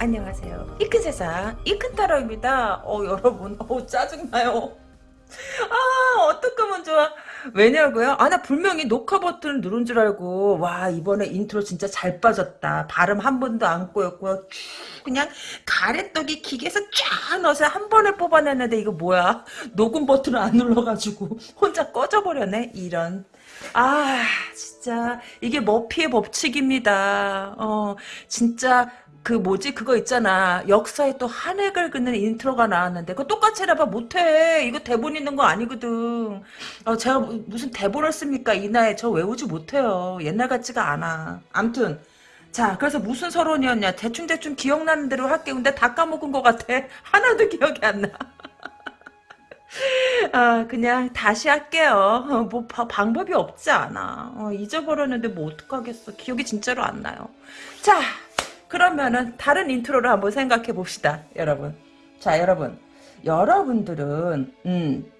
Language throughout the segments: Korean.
안녕하세요. 이 큰 세상, 이 큰 타로입니다. 어, 여러분, 어, 짜증나요. 아, 어떡하면 좋아. 왜냐고요? 아, 나 분명히 녹화 버튼을 누른 줄 알고, 와, 이번에 인트로 진짜 잘 빠졌다. 발음 한 번도 안 꼬였고요. 쭉 그냥 가래떡이 기계에서 쫙 넣어서 한 번에 뽑아냈는데, 이거 뭐야? 녹음 버튼을 안 눌러가지고, 혼자 꺼져버렸네? 이런. 아, 진짜, 이게 머피의 법칙입니다. 어, 진짜, 그 뭐지? 그거 있잖아. 역사에 또 한 획을 긋는 intro가 나왔는데 그거 똑같이 해봐. 못해. 이거 대본 있는 거 아니거든. 어, 제가 무슨 대본을 씁니까? 이 나이에 저 외우지 못해요. 옛날 같지가 않아. 암튼. 자 그래서 무슨 서론이었냐? 대충대충 기억나는 대로 할게 근데 다 까먹은 것 같아. 하나도 기억이 안나. 아, 그냥 다시 할게요. 어, 뭐 바, 방법이 없지 않아. 어, 잊어버렸는데 뭐 어떡하겠어. 기억이 진짜로 안 나요. 자, 그러면은 다른 인트로를 한번 생각해 봅시다, 여러분. 자, 여러분. 여러분들은 음,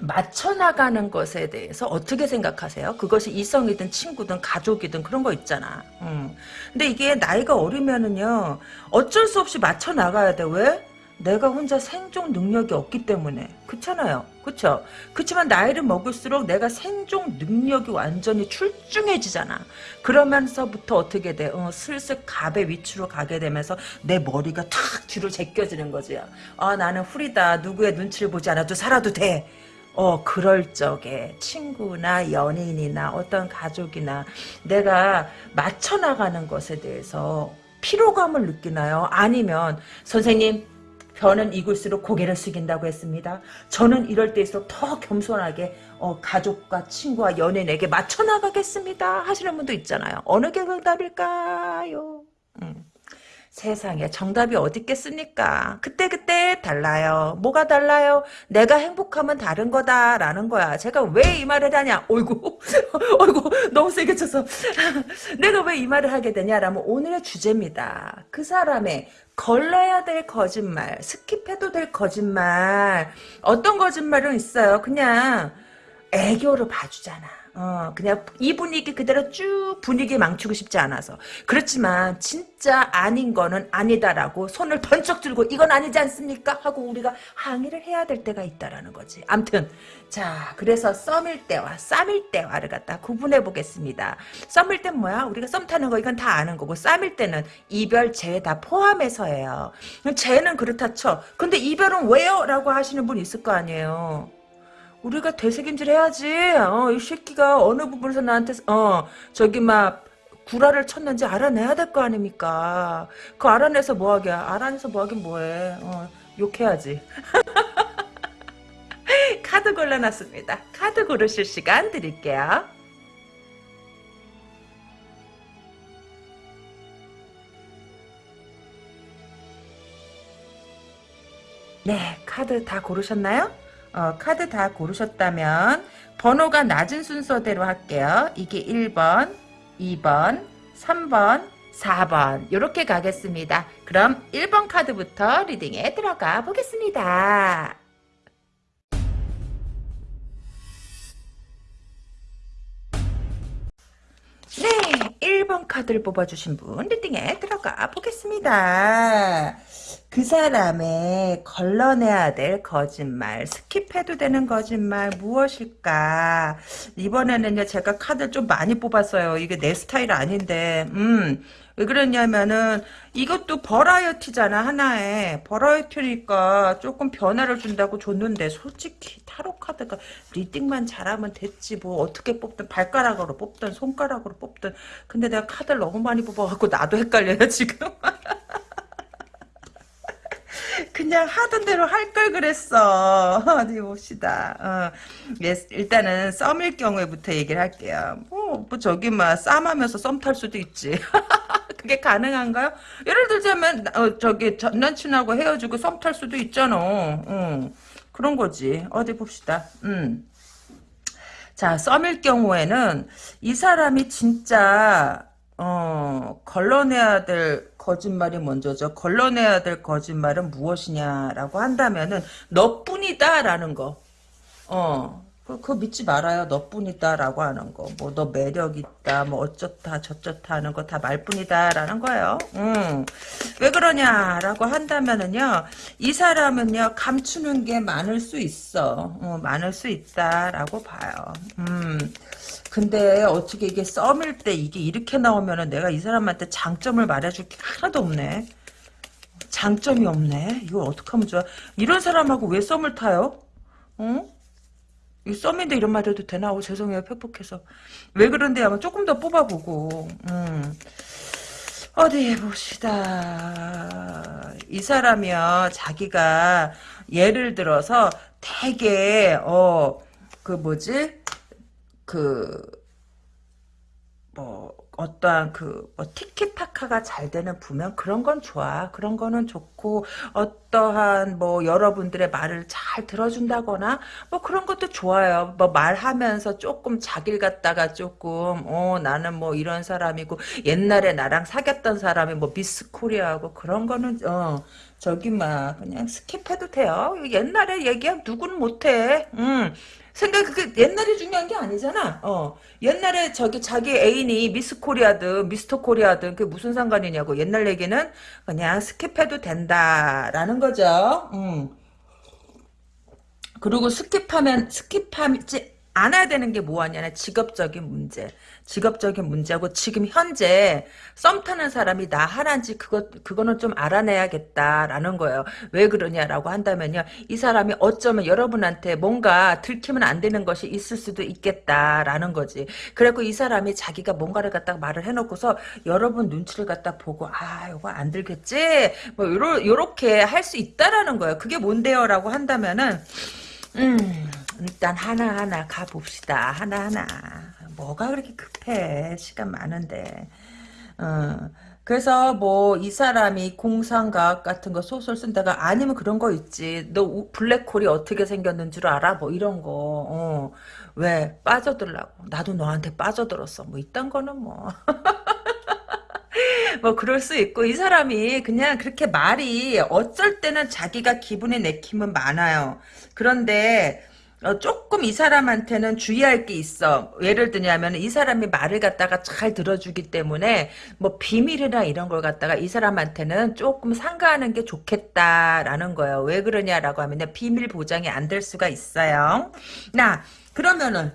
맞춰 나가는 것에 대해서 어떻게 생각하세요? 그것이 이성이든 친구든 가족이든 그런 거 있잖아. 음. 근데 이게 나이가 어리면은요 어쩔 수 없이 맞춰 나가야 돼. 왜? 내가 혼자 생존 능력이 없기 때문에. 그렇잖아요. 그쵸 그렇지만 나이를 먹을수록 내가 생존 능력이 완전히 출중해지잖아. 그러면서부터 어떻게 돼? 어, 슬슬 갑의 위치로 가게 되면서 내 머리가 탁 뒤로 제껴지는 거지. 아 나는 후리다. 누구의 눈치를 보지 않아도 살아도 돼. 어, 그럴 적에 친구나 연인이나 어떤 가족이나 내가 맞춰나가는 것에 대해서 피로감을 느끼나요? 아니면 선생님 변은 익을수록 고개를 숙인다고 했습니다. 저는 이럴 때일수록 더 겸손하게 어, 가족과 친구와 연인에게 맞춰 나가겠습니다. 하시는 분도 있잖아요. 어느 게 정답일까요? 음. 세상에 정답이 어디 있겠습니까? 그때그때 달라요. 뭐가 달라요? 내가 행복하면 다른 거다라는 거야. 제가 왜 이 말을 하냐? 어이구, 어이구, 너무 세게 쳤어. 내가 왜 이 말을 하게 되냐라면 오늘의 주제입니다. 그 사람의 걸러야 될 거짓말, skip해도 될 거짓말. 어떤 거짓말은 있어요. 그냥 애교로 봐주잖아. 어, 그냥 이 분위기 그대로 쭉 분위기 망치고 싶지 않아서. 그렇지만 진짜 아닌 거는 아니다라고 손을 번쩍 들고 이건 아니지 않습니까? 하고 우리가 항의를 해야 될 때가 있다라는 거지. 암튼 자 그래서 썸일 때와 쌈일 때와를 갖다 구분해 보겠습니다. 썸일 땐 뭐야? 우리가 썸 타는 거 이건 다 아는 거고 쌈일 때는 이별 재회 다 포함해서예요. 재는 그렇다 쳐. 근데 이별은 왜요? 라고 하시는 분 있을 거 아니에요. 우리가 되새김질 해야지. 어, 이 새끼가 어느 부분에서 나한테 어 저기 막 구라를 쳤는지 알아내야 될 거 아닙니까? 그 알아내서 뭐하게? 알아내서 뭐하긴 뭐해? 어, 욕해야지. 카드 골라놨습니다. 카드 고르실 시간 드릴게요. 네, 카드 다 고르셨나요? 어, 카드 다 고르셨다면 번호가 낮은 순서대로 할게요. 이게 1번, 2번, 3번, 4번 이렇게 가겠습니다. 그럼 1번 카드부터 리딩에 들어가 보겠습니다. 네, 1번 카드를 뽑아주신 분 리딩에 들어가 보겠습니다. 그 사람의 걸러내야 될 거짓말, skip해도 되는 거짓말 무엇일까? 이번에는요, 제가 카드 좀 많이 뽑았어요. 이게 내 스타일 아닌데, 음, 왜 그랬냐면은, 이것도 버라이어티잖아, 하나에. 버라이어티니까 조금 변화를 준다고 줬는데, 솔직히 타로 카드가 reading만 잘하면 됐지, 뭐, 어떻게 뽑든, 발가락으로 뽑든, 손가락으로 뽑든. 근데 내가 카드를 너무 많이 뽑아갖고, 나도 헷갈려요, 지금. 그냥 하던 대로 할 걸 그랬어. 어디 봅시다. 어. 예, 일단은 썸일 경우에부터 얘기를 할게요. 뭐, 뭐 저기 막 쌈하면서 썸 탈 수도 있지. 그게 가능한가요? 예를 들자면 어, 저기 전 남친하고 헤어지고 썸 탈 수도 있잖아. 어. 그런 거지. 어디 봅시다. 음. 자, 썸일 경우에는 이 사람이 진짜 어, 걸러내야 될 거짓말이 먼저죠. 걸러내야 될 거짓말은 무엇이냐라고 한다면은 너뿐이다라는 거. 어, 그, 그거 믿지 말아요. 너뿐이다라고 하는 거. 뭐, 너 매력 있다, 뭐, 어쩌다, 저쩌다 하는 거 다 말뿐이다라는 거예요. 음. 왜 그러냐라고 한다면은요, 이 사람은요, 감추는 게 많을 수 있어. 어, 많을 수 있다라고 봐요. 음. 근데 어떻게 이게 썸일 때 이게 이렇게 나오면은 내가 이 사람한테 장점을 말해줄 게 하나도 없네. 장점이 없네. 이걸 어떻게 하면 좋아? 이런 사람하고 왜 썸을 타요? 어? 이 썸인데 이런 말 해도 되나? 오, 죄송해요. 팩폭해서. 왜 그런데 아마 조금 더 뽑아보고. 음. 어디 봅시다. 이 사람이요. 자기가 예를 들어서 되게 어 그 뭐지? 그 뭐 어떠한 그 뭐 티키타카가 잘 되는 부면 그런 건 좋아. 그런 거는 좋고 어떠한 뭐 여러분들의 말을 잘 들어준다거나 뭐 그런 것도 좋아요. 뭐 말하면서 조금 자기를 갖다가 조금 어 나는 뭐 이런 사람이고 옛날에 나랑 사귀었던 사람이 뭐 미스 코리아하고 그런 거는 어 저기 막 그냥 skip해도 돼요. 옛날에 얘기하면 누구는 못해. 음. 생각 그게 옛날이 중요한 게 아니잖아. 어 옛날에 저기 자기 애인이 미스 코리아든 미스터 코리아든 그게 무슨 상관이냐고 옛날 얘기는 그냥 skip해도 된다라는 거죠. 음. 그리고 skip하면 skip하지 않아야 되는 게 뭐하냐면 직업적인 문제. 직업적인 문제하고 지금 현재 썸 타는 사람이 나 하나인지 그거 그거는 좀 알아내야겠다라는 거예요. 왜 그러냐라고 한다면요. 이 사람이 어쩌면 여러분한테 뭔가 들키면 안 되는 것이 있을 수도 있겠다라는 거지. 그리고 이 사람이 자기가 뭔가를 갖다가 말을 해놓고서 여러분 눈치를 갖다 보고 아 이거 안 들겠지 뭐 요러 요렇게 할 수 있다라는 거예요. 그게 뭔데요라고 한다면은 음. 일단 하나하나 가봅시다. 하나하나. 뭐가 그렇게 급해. 시간 많은데. 어. 그래서 뭐 이 사람이 공상과학 같은 거 소설 쓴다가 아니면 그런 거 있지. 너 블랙홀이 어떻게 생겼는 줄 알아? 뭐 이런 거. 어. 왜 빠져들라고. 나도 너한테 빠져들었어. 뭐 이딴 거는 뭐. 뭐 그럴 수 있고 이 사람이 그냥 그렇게 말이 어쩔 때는 자기가 기분에 내키면 많아요. 그런데 어, 조금 이 사람한테는 주의할 게 있어. 예를 들냐면 이 사람이 말을 갖다가 잘 들어주기 때문에 뭐 비밀이나 이런 걸 갖다가 이 사람한테는 조금 상가하는 게 좋겠다라는 거예요. 왜 그러냐라고 하면 비밀 보장이 안 될 수가 있어요. 나 그러면은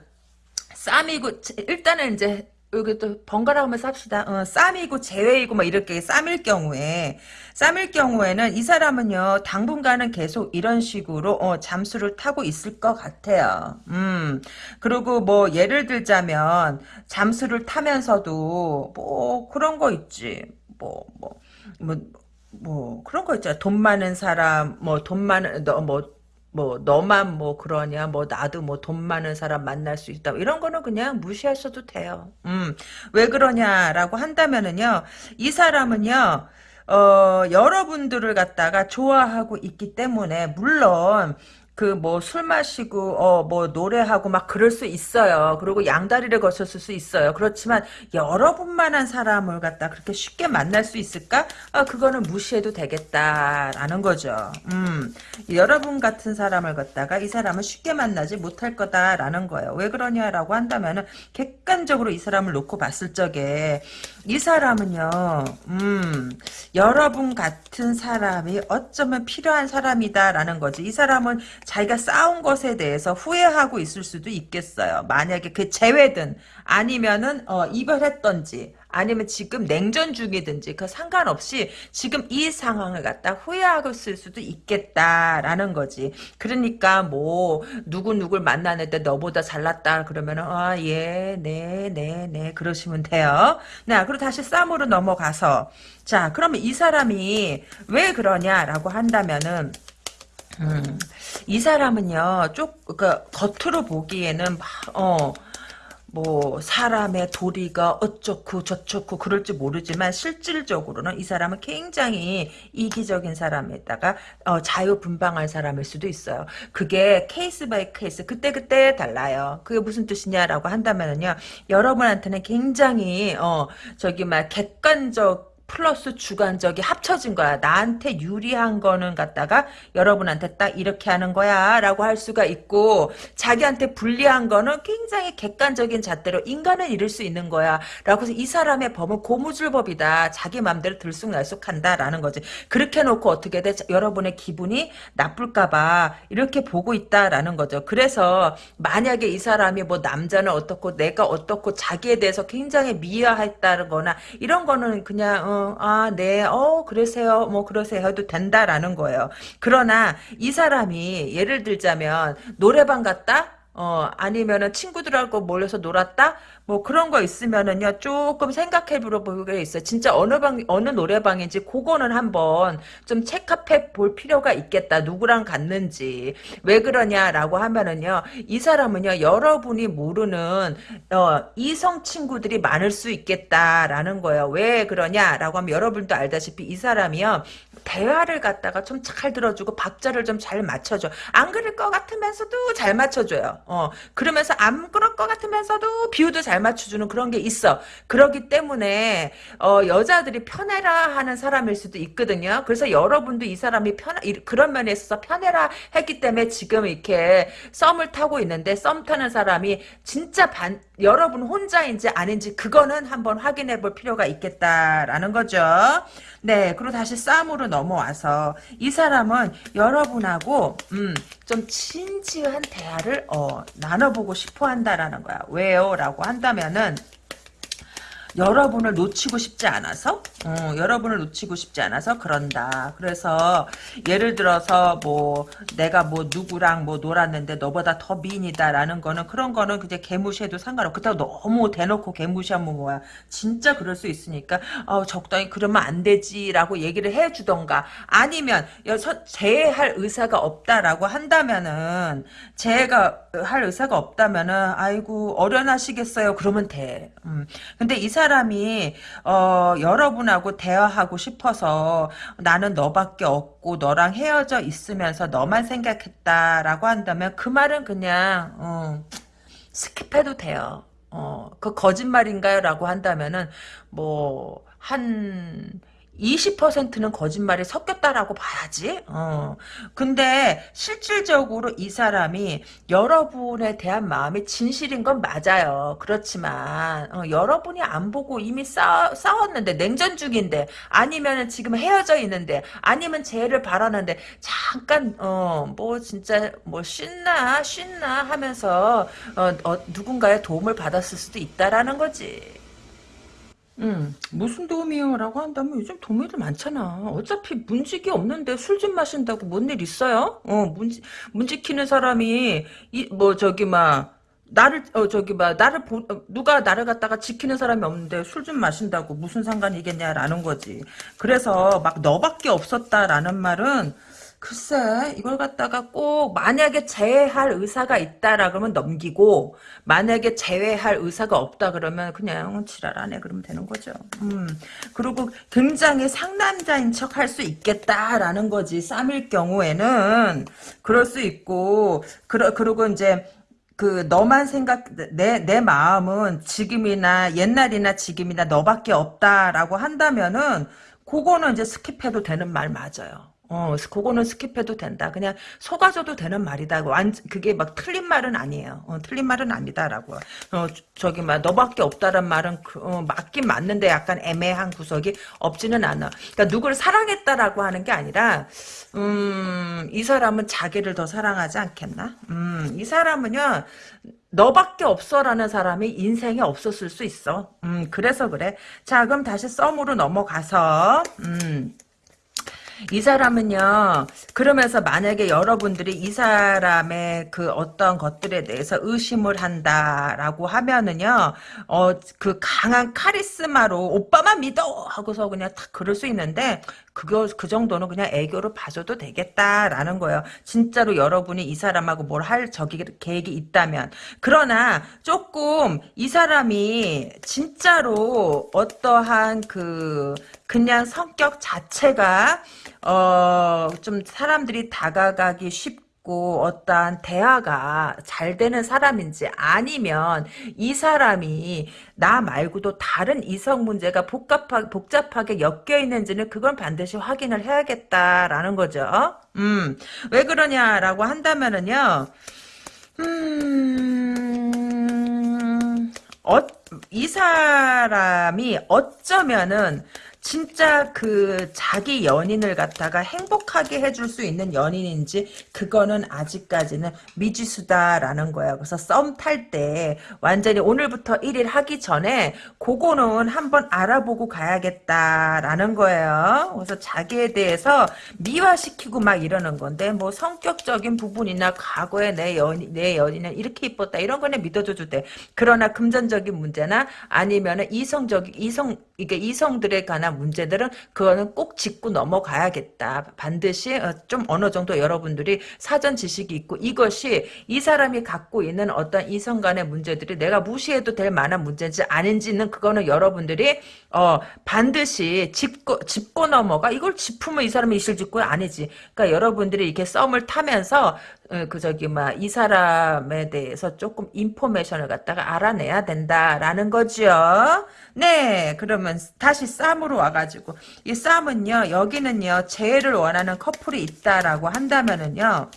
쌈이고 일단은 이제 여기 또 번갈아 가면서 합시다. 어, 쌈이고 재회이고 막 이렇게 쌈일 경우에 쌈일 경우에는 이 사람은요 당분간은 계속 이런 식으로 어, 잠수를 타고 있을 것 같아요. 음 그리고 뭐 예를 들자면 잠수를 타면서도 뭐 그런 거 있지. 뭐 뭐 뭐, 뭐 그런 거 있잖아. 돈 많은 사람 뭐 돈 많은 너뭐 뭐 너만 뭐 그러냐 뭐 나도 뭐 돈 많은 사람 만날 수 있다 이런 거는 그냥 무시하셔도 돼요. 음. 왜 그러냐라고 한다면은요. 이 사람은요. 어, 여러분들을 갖다가 좋아하고 있기 때문에 물론 그 뭐 술 마시고 어 뭐 노래하고 막 그럴 수 있어요. 그리고 양다리를 거쳤을 수 있어요. 그렇지만 여러분만한 사람을 갖다 그렇게 쉽게 만날 수 있을까? 아 그거는 무시해도 되겠다라는 거죠. 음 여러분 같은 사람을 갖다가 이 사람은 쉽게 만나지 못할 거다라는 거예요. 왜 그러냐라고 한다면은 객관적으로 이 사람을 놓고 봤을 적에 이 사람은요. 음 여러분 같은 사람이 어쩌면 필요한 사람이다라는 거지. 이 사람은 자기가 싸운 것에 대해서 후회하고 있을 수도 있겠어요. 만약에 그 재회든 아니면은 어, 이별했던지 아니면 지금 냉전 중이든지 그 상관없이 지금 이 상황을 갖다 후회하고 있을 수도 있겠다라는 거지. 그러니까 뭐 누구 누굴 만나는데 너보다 잘났다 그러면은 아예네네네 네, 네, 그러시면 돼요. 나 그리고 다시 썸으로 넘어가서 자 그러면 이 사람이 왜 그러냐라고 한다면은 음, 이 사람은요, 쪽, 그, 겉으로 보기에는, 막, 어, 뭐, 사람의 도리가 어쩌고 저쩌고 그럴지 모르지만, 실질적으로는 이 사람은 굉장히 이기적인 사람에다가, 어, 자유분방한 사람일 수도 있어요. 그게 case by case, 그때그때 달라요. 그게 무슨 뜻이냐라고 한다면요, 여러분한테는 굉장히, 어, 저기, 막, 객관적, 플러스 주관적이 합쳐진 거야. 나한테 유리한 거는 갖다가 여러분한테 딱 이렇게 하는 거야 라고 할 수가 있고 자기한테 불리한 거는 굉장히 객관적인 잣대로 인간은 이럴 수 있는 거야 라고 해서 이 사람의 법은 고무줄법이다. 자기 맘대로 들쑥날쑥한다 라는 거지. 그렇게 놓고 어떻게 돼? 여러분의 기분이 나쁠까 봐 이렇게 보고 있다라는 거죠. 그래서 만약에 이 사람이 뭐 남자는 어떻고 내가 어떻고 자기에 대해서 굉장히 미화했다는 거나 이런 거는 그냥 어, 아, 네, 어, 그러세요. 뭐 그러세요 해도 된다라는 거예요. 그러나 이 사람이 예를 들자면 노래방 갔다 어, 아니면은 친구들하고 몰려서 놀았다? 뭐 그런 거 있으면은요, 조금 생각해 보는 게 있어요. 진짜 어느 방, 어느 노래방인지 그거는 한번 좀 체크해 볼 필요가 있겠다. 누구랑 갔는지. 왜 그러냐라고 하면은요, 이 사람은요, 여러분이 모르는, 어, 이성 친구들이 많을 수 있겠다라는 거예요. 왜 그러냐라고 하면 여러분도 알다시피 이 사람이요, 대화를 갖다가 좀 잘 들어주고 박자를 좀 잘 맞춰줘. 안 그럴 것 같으면서도 잘 맞춰줘요. 어, 그러면서 안 그럴 것 같으면서도 비유도 잘 맞춰주는 그런 게 있어. 그러기 때문에 어, 여자들이 편해라 하는 사람일 수도 있거든요. 그래서 여러분도 이 사람이 편 그런 면에 있어서 편해라 했기 때문에 지금 이렇게 썸을 타고 있는데 썸 타는 사람이 진짜 반 여러분 혼자인지 아닌지 그거는 한번 확인해 볼 필요가 있겠다라는 거죠. 네, 그리고 다시 싸움으로 넘어와서 이 사람은 여러분하고 음, 좀 진지한 대화를 어, 나눠보고 싶어 한다라는 거야. 왜요? 라고 한다면은 여러분을 놓치고 싶지 않아서 어, 여러분을 놓치고 싶지 않아서 그런다. 그래서 예를 들어서 뭐 내가 뭐 누구랑 뭐 놀았는데 너보다 더 미인이다라는 거는 그런 거는 그냥 개무시해도 상관없고 그렇다고 너무 대놓고 개무시하면 뭐야. 진짜 그럴 수 있으니까 어, 적당히 그러면 안 되지라고 얘기를 해주던가 아니면 여서 제할 의사가 없다라고 한다면은 제가 할 의사가 없다면은 아이고 어련하시겠어요. 그러면 돼. 음. 근데 이사 람이 어, 여러분하고 대화하고 싶어서 나는 너밖에 없고 너랑 헤어져 있으면서 너만 생각했다라고 한다면 그 말은 그냥 어, skip해도 돼요. 어, 그 거짓말인가요? 라고 한다면은 뭐 한 20%는 거짓말이 섞였다라고 봐야지. 어. 근데 실질적으로 이 사람이 여러분에 대한 마음이 진실인 건 맞아요. 그렇지만 어, 여러분이 안 보고 이미 싸, 싸웠는데 냉전 중인데 아니면 지금 헤어져 있는데 아니면 재회를 바라는데 잠깐 어, 뭐 진짜 뭐 쉰나 쉰나 하면서 어, 어, 누군가의 도움을 받았을 수도 있다라는 거지. 음, 무슨 도움이요? 라고 한다면 요즘 도움이들 많잖아. 어차피 문직이 없는데 술 좀 마신다고 뭔 일 있어요? 어, 문지, 문지키는 사람이, 이, 뭐, 저기, 막, 나를, 어, 저기, 막, 나를 보, 어, 누가 나를 갖다가 지키는 사람이 없는데 술 좀 마신다고 무슨 상관이겠냐라는 거지. 그래서 막 너밖에 없었다라는 말은, 글쎄 이걸 갖다가 꼭 만약에 제외할 의사가 있다라 그러면 넘기고 만약에 제외할 의사가 없다 그러면 그냥 지랄하네 그러면 되는 거죠. 음 그리고 굉장히 상남자인 척 할 수 있겠다라는 거지 쌈일 경우에는 그럴 수 있고 그러, 그리고 이제 그 너만 생각 내 내 마음은 지금이나 옛날이나 지금이나 너밖에 없다라고 한다면은 그거는 이제 skip해도 되는 말 맞아요. 어, 그거는 skip해도 된다. 그냥 속아줘도 되는 말이다. 완, 그게 막 틀린 말은 아니에요. 어, 틀린 말은 아니다라고. 어, 저기, 막, 너밖에 없다란 말은, 그, 어, 맞긴 맞는데 약간 애매한 구석이 없지는 않아. 그러니까 누구를 사랑했다라고 하는 게 아니라, 음, 이 사람은 자기를 더 사랑하지 않겠나? 음, 이 사람은요, 너밖에 없어라는 사람이 인생에 없었을 수 있어. 음, 그래서 그래. 자, 그럼 다시 썸으로 넘어가서, 음, 이 사람은요, 그러면서 만약에 여러분들이 이 사람의 그 어떤 것들에 대해서 의심을 한다라고 하면은요, 어, 그 강한 카리스마로 오빠만 믿어! 하고서 그냥 탁 그럴 수 있는데, 그거, 그 정도는 그냥 애교로 봐줘도 되겠다라는 거예요. 진짜로 여러분이 이 사람하고 뭘 할 저기 계획이 있다면. 그러나 조금 이 사람이 진짜로 어떠한 그, 그냥 성격 자체가 어, 좀 사람들이 다가가기 쉽고 어떠한 대화가 잘 되는 사람인지 아니면 이 사람이 나 말고도 다른 이성 문제가 복잡하, 복잡하게 엮여 있는지는 그건 반드시 확인을 해야겠다라는 거죠. 음, 왜 그러냐라고 한다면은요, 음, 어, 이 사람이 어쩌면은 진짜 그 자기 연인을 갖다가 행복하게 해줄 수 있는 연인인지 그거는 아직까지는 미지수다라는 거예요. 그래서 썸 탈 때 완전히 오늘부터 1일 하기 전에 그거는 한번 알아보고 가야겠다라는 거예요. 그래서 자기에 대해서 미화시키고 막 이러는 건데 뭐 성격적인 부분이나 과거에 내 연인 내 연인은 이렇게 이뻤다 이런 거는 믿어줘도 돼. 그러나 금전적인 문제나 아니면은 이성적 이성 이게 이성들에 관한 문제들은 그거는 꼭 짚고 넘어가야겠다. 반드시 어, 좀 어느 정도 여러분들이 사전 지식이 있고 이것이 이 사람이 갖고 있는 어떤 이성 간의 문제들이 내가 무시해도 될 만한 문제인지 아닌지는 그거는 여러분들이 어 반드시 짚고 짚고 넘어가 이걸 짚으면 이 사람이 이실직고 아니지. 그러니까 여러분들이 이렇게 썸을 타면서 어, 그 저기 막 이 사람에 대해서 조금 인포메이션을 갖다가 알아내야 된다라는 거죠. 네, 그러면 다시 쌈으로 와가지고 이 쌈은요 여기는요 재해를 원하는 커플이 있다라고 한다면은요.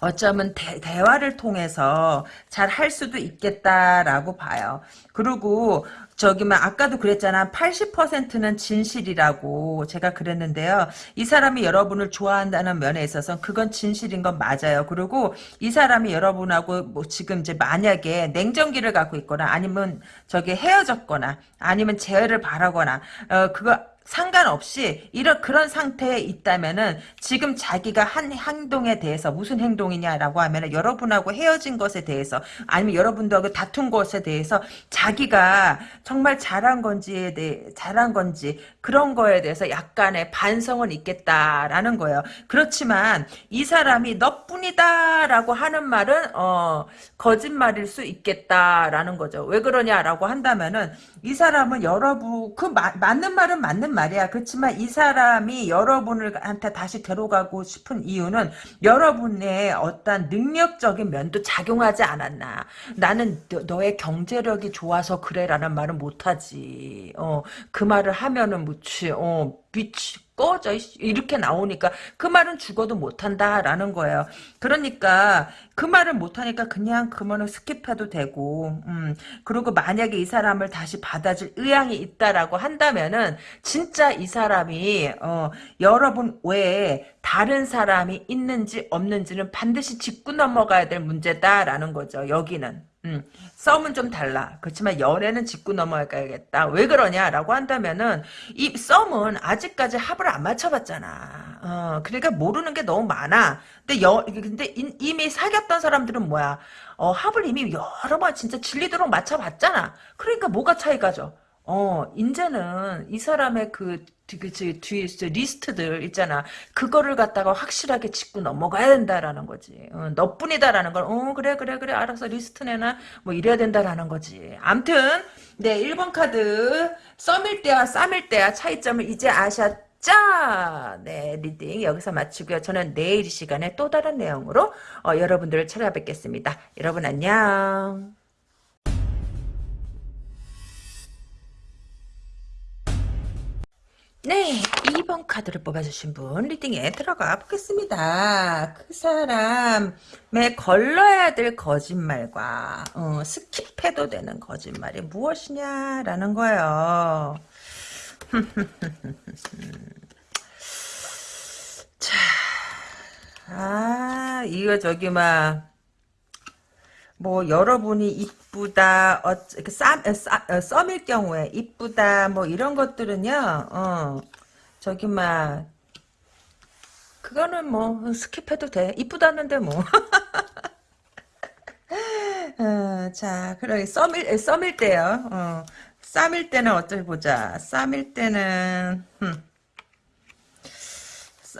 어쩌면 대, 대화를 통해서 잘 할 수도 있겠다라고 봐요. 그리고 저기 막 아까도 그랬잖아. 80%는 진실이라고 제가 그랬는데요. 이 사람이 여러분을 좋아한다는 면에 있어서 그건 진실인 건 맞아요. 그리고 이 사람이 여러분하고 뭐 지금 이제 만약에 냉정기를 갖고 있거나 아니면 저기 헤어졌거나 아니면 재회를 바라거나 어 그거 상관없이 이런 그런 상태에 있다면은 지금 자기가 한 행동에 대해서 무슨 행동이냐라고 하면은 여러분하고 헤어진 것에 대해서 아니면 여러분들하고 다툰 것에 대해서 자기가 정말 잘한 건지에 대해 잘한 건지 그런 거에 대해서 약간의 반성은 있겠다라는 거예요. 그렇지만 이 사람이 너뿐이다라고 하는 말은 어 거짓말일 수 있겠다라는 거죠. 왜 그러냐라고 한다면은 이 사람은 여러분 그 마, 맞는 말은 맞는 말이야. 그렇지만 이 사람이 여러분한테 다시 데려가고 싶은 이유는 여러분의 어떤 능력적인 면도 작용하지 않았나. 나는 너, 의 경제력이 좋아서 그래라는 말은 못하지. 어, 그 말을 하면은 뭐지. 어, 미친 꺼져 이렇게 나오니까 그 말은 죽어도 못한다라는 거예요. 그러니까 그 말을 못하니까 그냥 그 말을 스킵해도 되고 음, 그리고 만약에 이 사람을 다시 받아줄 의향이 있다라고 한다면은 진짜 이 사람이 어, 여러분 외에 다른 사람이 있는지 없는지는 반드시 짚고 넘어가야 될 문제다라는 거죠. 여기는. 음, 썸은 좀 달라. 그렇지만 연애는 짚고 넘어가야겠다. 왜 그러냐라고 한다면은 이 썸은 아직까지 합을 안 맞춰봤잖아. 어, 그러니까 모르는 게 너무 많아. 근데 여, 근데 이미 사귀었던 사람들은 뭐야? 어, 합을 이미 여러 번 진짜 진리도록 맞춰봤잖아. 그러니까 뭐가 차이가죠? 어, 이제는 이 사람의 그, 그, 뒤에 리스트들 있잖아. 그거를 갖다가 확실하게 짚고 넘어가야 된다라는 거지. 어, 너뿐이다라는 걸, 어, 그래, 그래, 그래, 알아서 리스트 내놔, 뭐 이래야 된다라는 거지. 암튼, 네, 1번 카드, 썸일 때와 쌈일 때와 차이점을 이제 아셨죠? 네, 리딩 여기서 마치고요. 저는 내일 이 시간에 또 다른 내용으로 어, 여러분들을 찾아뵙겠습니다. 여러분 안녕. 네, 2번 카드를 뽑아주신 분 리딩에 들어가 보겠습니다. 그 사람의 걸러야 될 거짓말과 어, 스킵해도 되는 거짓말이 무엇이냐라는 거예요. 자, 아 이거 저기 막 뭐 여러분이 이쁘다 어, 썸일 경우에 이쁘다 뭐 이런 것들은요 어, 저기 막 그거는 뭐 스킵해도 돼. 이쁘다는데 뭐. 어, 자 그래 썸일 썸일 때요. 어, 쌈일 때는 어떻게 보자. 쌈일 때는 음,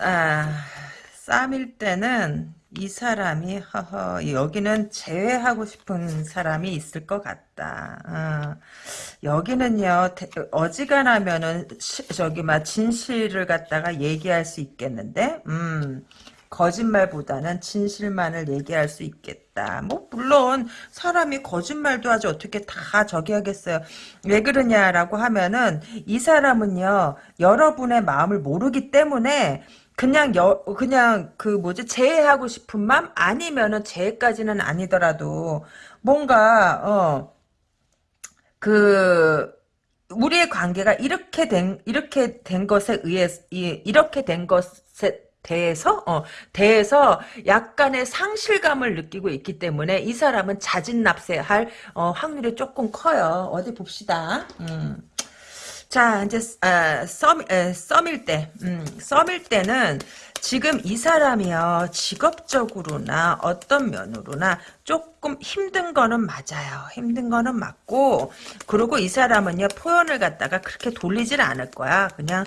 아, 쌈일 때는 이 사람이 허허 여기는 제외하고 싶은 사람이 있을 것 같다. 어. 여기는요 어지간하면은 시, 저기 막 진실을 갖다가 얘기할 수 있겠는데, 음 거짓말보다는 진실만을 얘기할 수 있겠다. 뭐 물론 사람이 거짓말도 하지 어떻게 다 저기 하겠어요. 왜 그러냐라고 하면은 이 사람은요 여러분의 마음을 모르기 때문에 그냥 여 그냥 그 뭐지 제해하고 싶은 마음 아니면은 제해까지는 아니더라도 뭔가 어그 우리의 관계가 이렇게 된 이렇게 된 것에 의해 이- 이렇게 된 것에 대해서 어 대해서 약간의 상실감을 느끼고 있기 때문에 이 사람은 자진납세할 어, 확률이 조금 커요. 어디 봅시다. 음. 자, 이제, 아, 썸, 에, 썸일 때, 음, 썸일 때는 지금 이 사람이요, 직업적으로나 어떤 면으로나 조금 힘든 거는 맞아요. 힘든 거는 맞고, 그리고 이 사람은요, 표현을 갖다가 그렇게 돌리질 않을 거야. 그냥,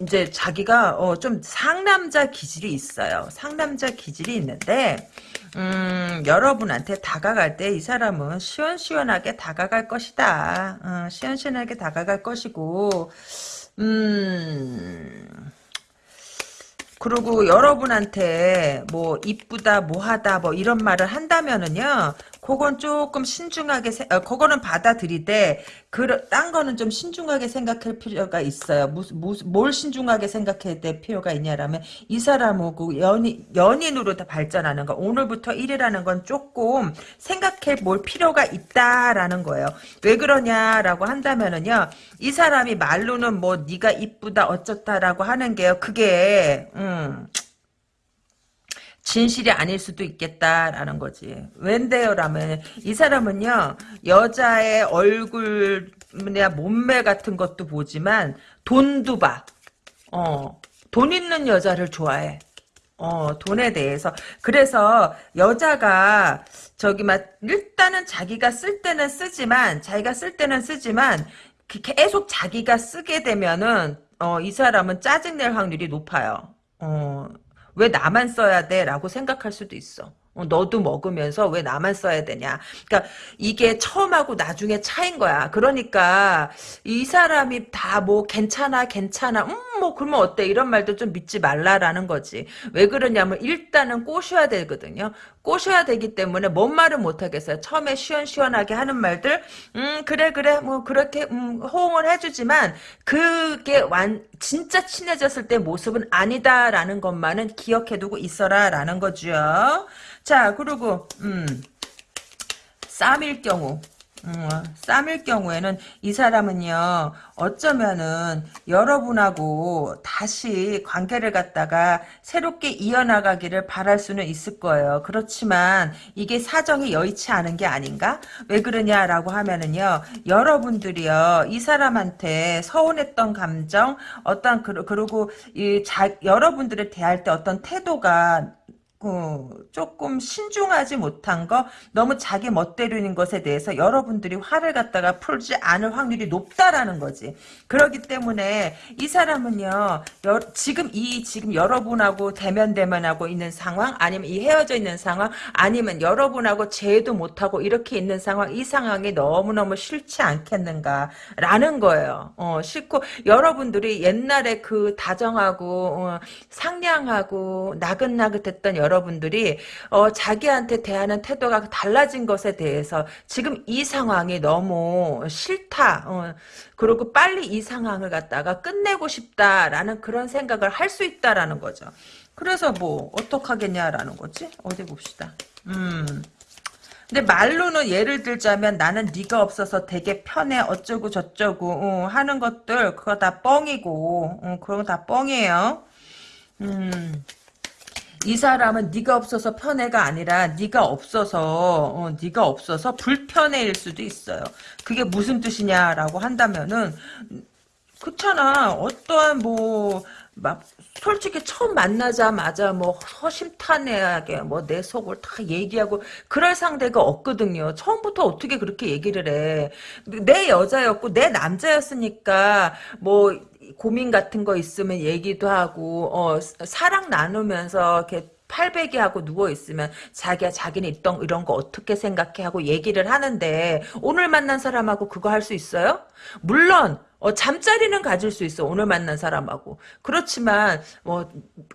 이제 자기가, 어, 좀 상남자 기질이 있어요. 상남자 기질이 있는데, 음, 여러분한테 다가갈 때 이 사람은 시원시원하게 다가갈 것이다. 어, 시원시원하게 다가갈 것이고, 음, 그리고 여러분한테 뭐 이쁘다 뭐하다 뭐 이런 말을 한다면은요 그건 조금 신중하게 세, 어, 그거는 받아들이되 그딴 거는 좀 신중하게 생각할 필요가 있어요. 무슨, 무슨 뭘 신중하게 생각해야 될 필요가 있냐라면 이 사람하고 연인 연인으로 다 발전하는 거. 오늘부터 일이라는 건 조금 생각해 볼 필요가 있다라는 거예요. 왜 그러냐라고 한다면은요 이 사람이 말로는 뭐 네가 이쁘다 어쩌다라고 하는 게요. 그게 음, 진실이 아닐 수도 있겠다라는 거지. 웬데요라면 이 사람은요 여자의 얼굴이나 몸매 같은 것도 보지만 돈도 봐. 어, 돈 있는 여자를 좋아해. 어, 돈에 대해서. 그래서 여자가 저기 막 일단은 자기가 쓸 때는 쓰지만 자기가 쓸 때는 쓰지만 그 계속 자기가 쓰게 되면은 어, 이 사람은 짜증낼 확률이 높아요. 어, 왜 나만 써야 돼? 라고 생각할 수도 있어. 어, 너도 먹으면서 왜 나만 써야 되냐. 그러니까 이게 처음하고 나중에 차인 거야. 그러니까 이 사람이 다 뭐 괜찮아 괜찮아 음 뭐 그러면 어때 이런 말도 좀 믿지 말라라는 거지. 왜 그러냐면 일단은 꼬셔야 되거든요. 꼬셔야 되기 때문에 뭔 말은 못 하겠어요. 처음에 시원시원하게 하는 말들 음 그래 그래 뭐 그렇게 음 호응을 해주지만 그게 완 진짜 친해졌을 때 모습은 아니다라는 것만은 기억해두고 있어라라는 거죠. 자 그리고 음 쌈일 경우 음, 쌈일 경우에는 이 사람은요 어쩌면은 여러분하고 다시 관계를 갖다가 새롭게 이어나가기를 바랄 수는 있을 거예요. 그렇지만 이게 사정이 여의치 않은 게 아닌가? 왜 그러냐라고 하면은요 여러분들이요 이 사람한테 서운했던 감정 어떤 그, 그리고 이 자, 여러분들을 대할 때 어떤 태도가 어, 조금 신중하지 못한 거 너무 자기 멋대로인 것에 대해서 여러분들이 화를 갖다가 풀지 않을 확률이 높다라는 거지. 그렇기 때문에 이 사람은요 여, 지금 이 지금 여러분하고 대면 대면하고 있는 상황 아니면 이 헤어져 있는 상황 아니면 여러분하고 재도 못하고 이렇게 있는 상황 이 상황이 너무너무 싫지 않겠는가 라는 거예요. 어, 싫고 여러분들이 옛날에 그 다정하고 어, 상냥하고 나긋나긋했던 여러 분들이 어, 자기한테 대하는 태도가 달라진 것에 대해서 지금 이 상황이 너무 싫다. 어, 그리고 빨리 이 상황을 갖다가 끝내고 싶다라는 그런 생각을 할 수 있다라는 거죠. 그래서 뭐 어떡하겠냐라는 거지? 어디 봅시다. 음. 근데 말로는 예를 들자면 나는 네가 없어서 되게 편해 어쩌고 저쩌고 어, 하는 것들 그거 다 뻥이고 어, 그런 거 다 뻥이에요. 음. 이 사람은 네가 없어서 편해가 아니라 네가 없어서 어, 네가 없어서 불편해일 수도 있어요. 그게 무슨 뜻이냐라고 한다면은 그렇잖아. 어떠한 뭐 막 솔직히 처음 만나자마자 뭐 허심탄회하게 뭐 내 속을 다 얘기하고 그럴 상대가 없거든요. 처음부터 어떻게 그렇게 얘기를 해. 내 여자였고 내 남자였으니까 뭐 고민 같은 거 있으면 얘기도 하고 어 사랑 나누면서 이렇게 팔베개 하고 누워 있으면 자기야 자기는 있던 이런 거 어떻게 생각해 하고 얘기를 하는데 오늘 만난 사람하고 그거 할 수 있어요? 물론 어, 잠자리는 가질 수 있어. 오늘 만난 사람하고. 그렇지만, 뭐,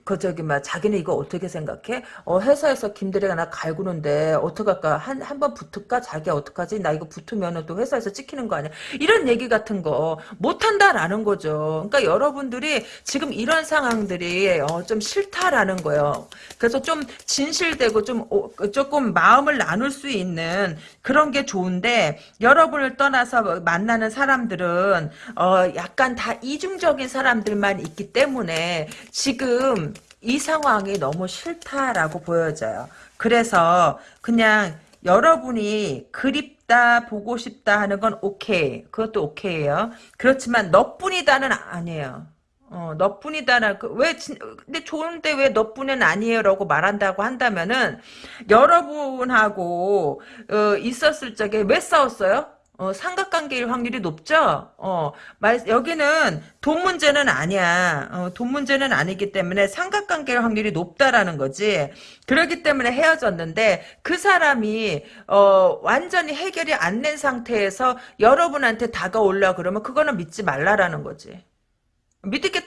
그, 저기, 막, 자기는 이거 어떻게 생각해? 어, 회사에서 김대리가 나 갈구는데, 어떡할까? 한, 한 번 붙을까? 자기야, 어떡하지? 나 이거 붙으면은 또 회사에서 찍히는 거 아니야? 이런 얘기 같은 거, 못한다라는 거죠. 그러니까 여러분들이 지금 이런 상황들이, 어, 좀 싫다라는 거예요. 그래서 좀 진실되고 좀, 어, 조금 마음을 나눌 수 있는 그런 게 좋은데, 여러분을 떠나서 만나는 사람들은, 어, 약간 다 이중적인 사람들만 있기 때문에 지금 이 상황이 너무 싫다라고 보여져요. 그래서 그냥 여러분이 그립다 보고 싶다 하는 건 오케이. 그것도 오케이예요. 그렇지만 너뿐이다는 아니에요. 어, 너뿐이다는 그, 왜 진, 근데 좋은데 왜 너뿐은 아니에요라고 말한다고 한다면은 여러분하고 어, 있었을 적에 왜 싸웠어요? 어, 삼각관계일 확률이 높죠? 어, 말, 여기는 돈 문제는 아니야. 어, 돈 문제는 아니기 때문에 삼각관계일 확률이 높다라는 거지. 그렇기 때문에 헤어졌는데 그 사람이 어, 완전히 해결이 안 된 상태에서 여러분한테 다가올라 그러면 그거는 믿지 말라라는 거지.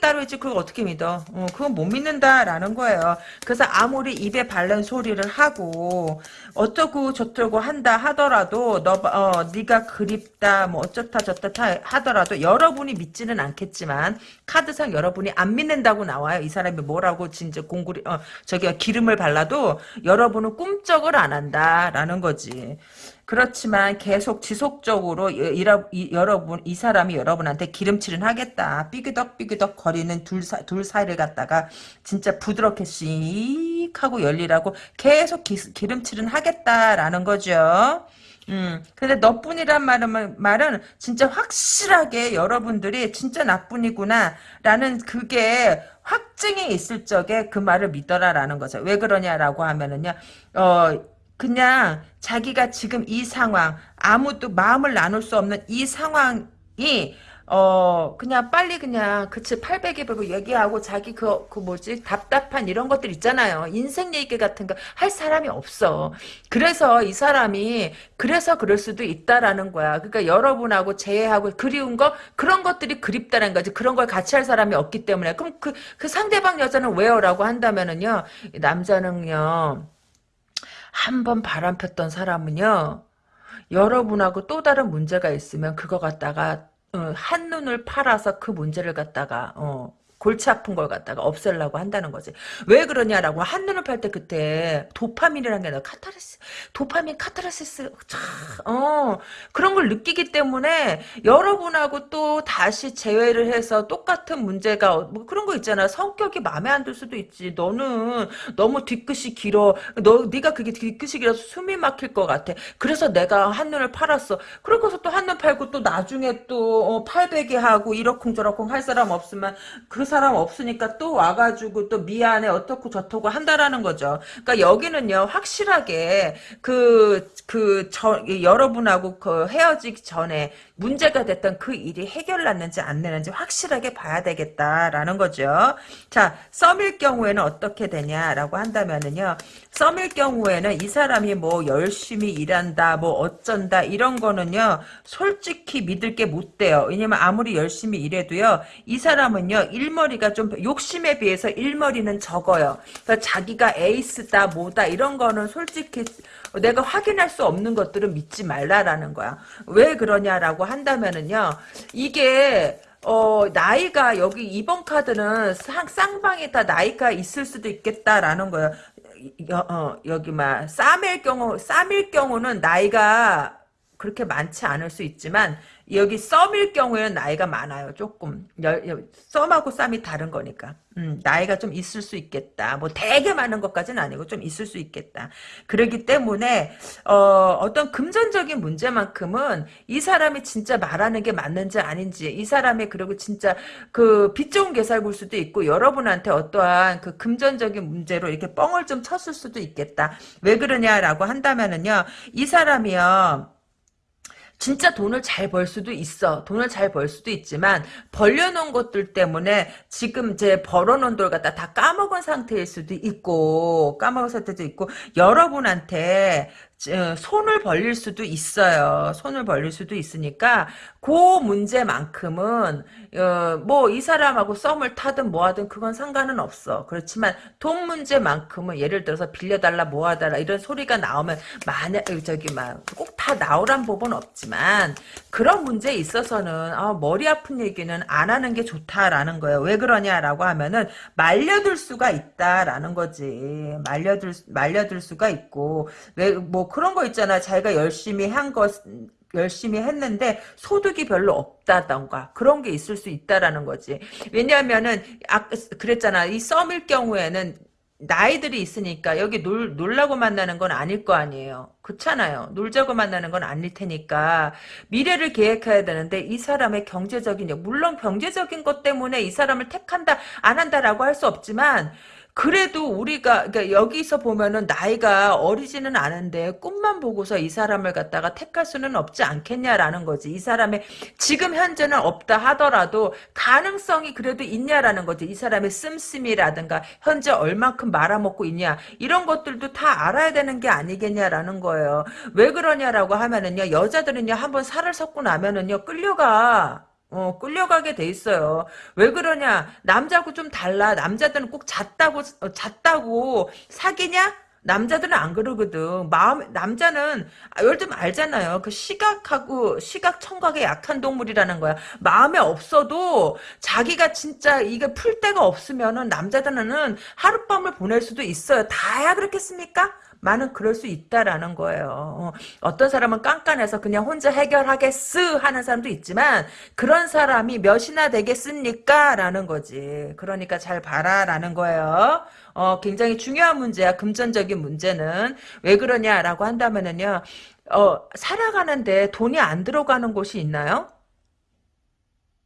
따로 있지. 그걸 어떻게 믿어? 어, 그건 못 믿는다라는 거예요. 그래서 아무리 입에 바른 소리를 하고 어쩌고 저쩌고 한다 하더라도 너 어, 네가 그립다 뭐 어쩌다 저쩌다 하더라도 여러분이 믿지는 않겠지만 카드상 여러분이 안 믿는다고 나와요. 이 사람이 뭐라고 진짜 공구리 어, 저기 기름을 발라도 여러분은 꿈쩍을 안 한다라는 거지 그렇지만 계속 지속적으로 이, 이, 여러분 이 사람이 여러분한테 기름칠은 하겠다. 삐그덕 삐그덕 거리는 둘, 사, 둘 사이를 갖다가 진짜 부드럽게 씩 하고 열리라고 계속 기, 기름칠은 하겠다라는 거죠. 음, 근데 너뿐이란 말은, 말은 진짜 확실하게 여러분들이 진짜 나뿐이구나 라는 그게 확증이 있을 적에 그 말을 믿어라라는 거죠. 왜 그러냐라고 하면은요, 어, 그냥 자기가 지금 이 상황 아무도 마음을 나눌 수 없는 이 상황이 어 그냥 빨리 그냥 그치 800에 보고 얘기하고 자기 그, 그 뭐지 답답한 이런 것들 있잖아요. 인생 얘기 같은 거 할 사람이 없어. 그래서 이 사람이 그래서 그럴 수도 있다라는 거야. 그러니까 여러분하고 제외하고 그리운 거 그런 것들이 그립다는 거지. 그런 걸 같이 할 사람이 없기 때문에. 그럼 그, 그 상대방 여자는 왜요? 라고 한다면은요 남자는요 한 번 바람 폈던 사람은요. 여러분하고 또 다른 문제가 있으면 그거 갖다가 어, 한눈을 팔아서 그 문제를 갖다가 어, 골치 아픈 걸 갖다가 없애려고 한다는 거지. 왜 그러냐라고 한눈을 팔 때 그때 도파민이라는 게 아니라 카타르시스, 도파민 카타르시스, 참, 어, 그런 걸 느끼기 때문에 여러분하고 또 다시 재회를 해서 똑같은 문제가 뭐 그런 거 있잖아. 성격이 마음에 안 들 수도 있지. 너는 너무 뒤끝이 길어. 너 네가 그게 뒤끝이 길어서 숨이 막힐 것 같아. 그래서 내가 한눈을 팔았어. 그러고서 또 한눈 팔고 또 나중에 또 어, 팔베개 하고 이러쿵저러쿵 할 사람 없으면 그 사람 사람 없으니까 또 와가지고 또 미안해 어떻고 저떻고 한다라는 거죠. 그러니까 여기는요 확실하게 그 그 저 여러분하고 그 헤어지기 전에 문제가 됐던 그 일이 해결났는지 안 되는지 확실하게 봐야 되겠다라는 거죠. 자 썸일 경우에는 어떻게 되냐라고 한다면은요. 썸일 경우에는 이 사람이 뭐 열심히 일한다 뭐 어쩐다 이런 거는요 솔직히 믿을 게 못 돼요. 왜냐면 아무리 열심히 일해도요 이 사람은요 일머 리가 좀 욕심에 비해서 일머리는 적어요. 그러니까 자기가 에이스다 뭐다 이런 거는 솔직히 내가 확인할 수 없는 것들은 믿지 말라라는 거야. 왜 그러냐라고 한다면은요 이게 어, 나이가, 여기 이번 카드는 쌍, 쌍방이 다 나이가 있을 수도 있겠다라는 거예요. 여, 어, 여기 막 쌈일 경우 쌈일 경우는 나이가 그렇게 많지 않을 수 있지만 여기 썸일 경우에는 나이가 많아요. 조금 썸하고 쌈이 다른 거니까 음, 나이가 좀 있을 수 있겠다. 뭐 되게 많은 것까지는 아니고 좀 있을 수 있겠다. 그러기 때문에 어, 어떤 금전적인 문제만큼은 이 사람이 진짜 말하는 게 맞는지 아닌지 이 사람이 그리고 진짜 그빚 좋은 개살굴 수도 있고 여러분한테 어떠한 그 금전적인 문제로 이렇게 뻥을 좀 쳤을 수도 있겠다. 왜 그러냐라고 한다면은요. 이 사람이요. 진짜 돈을 잘 벌 수도 있어. 돈을 잘 벌 수도 있지만 벌려놓은 것들 때문에 지금 이제 벌어놓은 돈 갖다 다 까먹은 상태일 수도 있고 까먹은 상태도 있고 여러분한테 어, 손을 벌릴 수도 있어요. 손을 벌릴 수도 있으니까 그 문제만큼은 어, 뭐이 사람하고 썸을 타든 뭐하든 그건 상관은 없어. 그렇지만 돈 문제만큼은 예를 들어서 빌려달라 뭐하달라 이런 소리가 나오면 만약 저기 막 꼭 다 나오란 법은 없지만 그런 문제에 있어서는 아, 머리 아픈 얘기는 안 하는 게 좋다라는 거예요. 왜 그러냐라고 하면은 말려들 수가 있다라는 거지. 말려들 말려들 수가 있고 왜 뭐 그런 거 있잖아. 자기가 열심히 한 것 열심히 했는데 소득이 별로 없다던가 그런 게 있을 수 있다라는 거지. 왜냐하면은 아 그랬잖아. 이 썸일 경우에는 나이들이 있으니까 여기 놀, 놀라고 만나는 건 아닐 거 아니에요. 그렇잖아요. 놀자고 만나는 건 아닐 테니까 미래를 계획해야 되는데 이 사람의 경제적인 물론 경제적인 것 때문에 이 사람을 택한다 안 한다라고 할 수 없지만 그래도 우리가 그러니까 여기서 보면은 나이가 어리지는 않은데 꿈만 보고서 이 사람을 갖다가 택할 수는 없지 않겠냐라는 거지. 이 사람의 지금 현재는 없다 하더라도 가능성이 그래도 있냐라는 거지. 이 사람의 씀씀이라든가 현재 얼만큼 말아먹고 있냐 이런 것들도 다 알아야 되는 게 아니겠냐라는 거예요. 왜 그러냐라고 하면은요 여자들은요 한번 살을 섞고 나면은요 끌려가. 어, 끌려가게 돼 있어요. 왜 그러냐? 남자하고 좀 달라. 남자들은 꼭 잤다고, 어, 잤다고 사귀냐? 남자들은 안 그러거든. 마음, 남자는, 아, 요즘 알잖아요. 그 시각하고, 시각 청각에 약한 동물이라는 거야. 마음에 없어도 자기가 진짜 이게 풀 데가 없으면은 남자들은 하룻밤을 보낼 수도 있어요. 다야 그렇겠습니까? 많은 그럴 수 있다라는 거예요. 어, 떤 사람은 깐깐해서 그냥 혼자 해결하겠스 하는 사람도 있지만 그런 사람이 몇이나 되겠습니까? 라는 거지. 그러니까 잘 봐라라는 거예요. 어, 굉장히 중요한 문제야. 금전적인 문제는. 왜 그러냐라고 한다면은요. 어, 살아가는데 돈이 안 들어가는 곳이 있나요?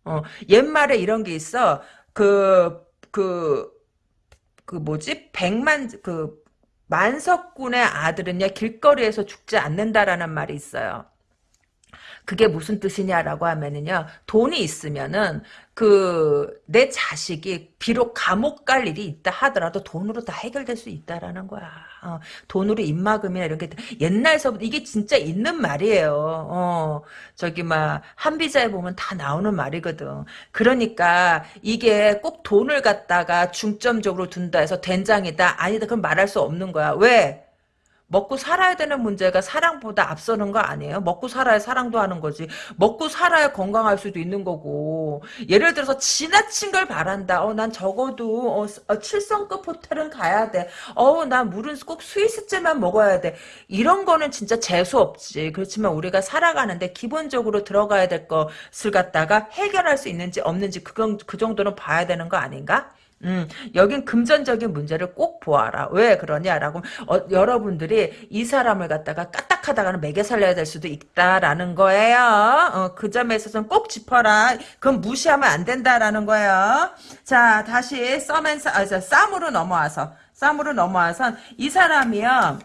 어, 옛말에 이런 게 있어. 그, 그, 그 뭐지? 백만, 그, 만석군의 아들은요 길거리에서 죽지 않는다라는 말이 있어요. 그게 무슨 뜻이냐라고 하면은요 돈이 있으면은 그 내 자식이 비록 감옥 갈 일이 있다 하더라도 돈으로 다 해결될 수 있다라는 거야. 어, 돈으로 입막음이나 이런 게 옛날서부터 이게 진짜 있는 말이에요. 어, 저기 막 한비자에 보면 다 나오는 말이거든. 그러니까 이게 꼭 돈을 갖다가 중점적으로 둔다 해서 된장이다 아니다 그럼 말할 수 없는 거야. 왜? 먹고 살아야 되는 문제가 사랑보다 앞서는 거 아니에요? 먹고 살아야 사랑도 하는 거지. 먹고 살아야 건강할 수도 있는 거고. 예를 들어서 지나친 걸 바란다. 어, 난 적어도 어, 어, 7성급 호텔은 가야 돼. 어, 난 물은 꼭 스위스째만 먹어야 돼. 이런 거는 진짜 재수 없지. 그렇지만 우리가 살아가는데 기본적으로 들어가야 될 것을 갖다가 해결할 수 있는지 없는지 그건 그 정도는 봐야 되는 거 아닌가? 음, 여긴 금전적인 문제를 꼭 보아라. 왜 그러냐라고 어, 여러분들이 이 사람을 갖다가 까딱하다가는 매개 살려야 될 수도 있다라는 거예요. 어, 그 점에 있어서는 꼭 짚어라. 그건 무시하면 안 된다라는 거예요. 자, 다시 썸앤 아, 쌈으로 넘어와서 쌈으로 넘어와서 이 사람이요.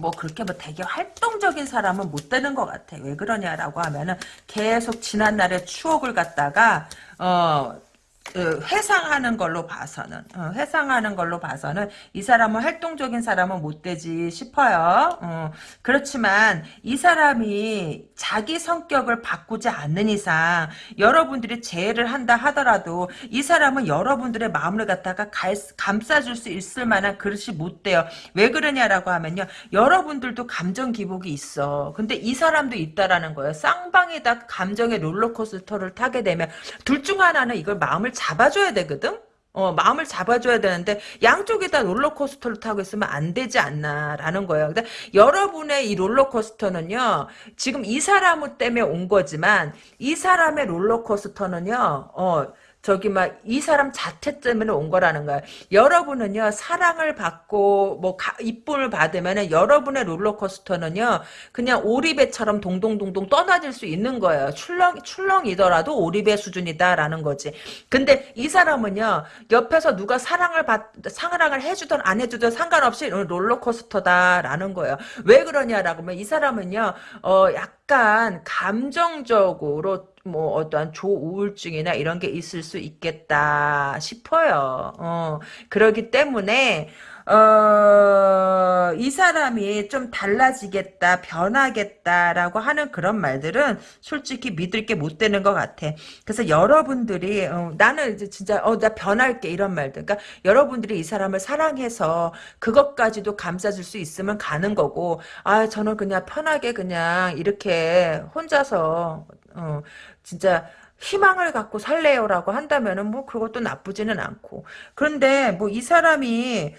뭐 그렇게 뭐 되게 활동적인 사람은 못 되는 것 같아. 왜 그러냐라고 하면은 계속 지난 날의 추억을 갖다가 어그 회상하는 걸로 봐서는 어, 회상하는 걸로 봐서는 이 사람은 활동적인 사람은 못 되지 싶어요. 어, 그렇지만 이 사람이 자기 성격을 바꾸지 않는 이상 여러분들이 재해를 한다 하더라도 이 사람은 여러분들의 마음을 갖다가 갈, 감싸줄 수 있을 만한 그릇이 못 돼요. 왜 그러냐라고 하면요. 여러분들도 감정 기복이 있어. 근데 이 사람도 있다라는 거예요. 쌍방에다 감정의 롤러코스터를 타게 되면 둘 중 하나는 이걸 마음을 잡아줘야 되거든? 어, 마음을 잡아줘야 되는데 양쪽에 다 롤러코스터를 타고 있으면 안 되지 않나라는 거예요. 근데 여러분의 이 롤러코스터는요. 지금 이 사람 때문에 온 거지만 이 사람의 롤러코스터는요. 어, 저기 막 이 사람 자체 때문에 온 거라는 거야. 여러분은요 사랑을 받고 뭐 가, 이쁨을 받으면은 여러분의 롤러코스터는요 그냥 오리배처럼 동동동동 떠나질 수 있는 거예요. 출렁 출렁이더라도 오리배 수준이다라는 거지. 근데 이 사람은요 옆에서 누가 사랑을 받 사랑을 해주던 안 해주던 상관없이 롤러코스터다라는 거예요. 왜 그러냐라고 하면 이 사람은요 어 약간 감정적으로 뭐 어떠한 조우울증이나 이런 게 있을 수 있겠다 싶어요. 어, 그러기 때문에 어, 이 사람이 좀 달라지겠다, 변하겠다라고 하는 그런 말들은 솔직히 믿을 게 못 되는 것 같아. 그래서 여러분들이, 어, 나는 이제 진짜, 어, 나 변할게, 이런 말들. 그러니까 여러분들이 이 사람을 사랑해서 그것까지도 감싸줄 수 있으면 가는 거고, 아, 저는 그냥 편하게 그냥 이렇게 혼자서, 어, 진짜, 희망을 갖고 살래요라고 한다면은 뭐 그것도 나쁘지는 않고. 그런데 뭐 이 사람이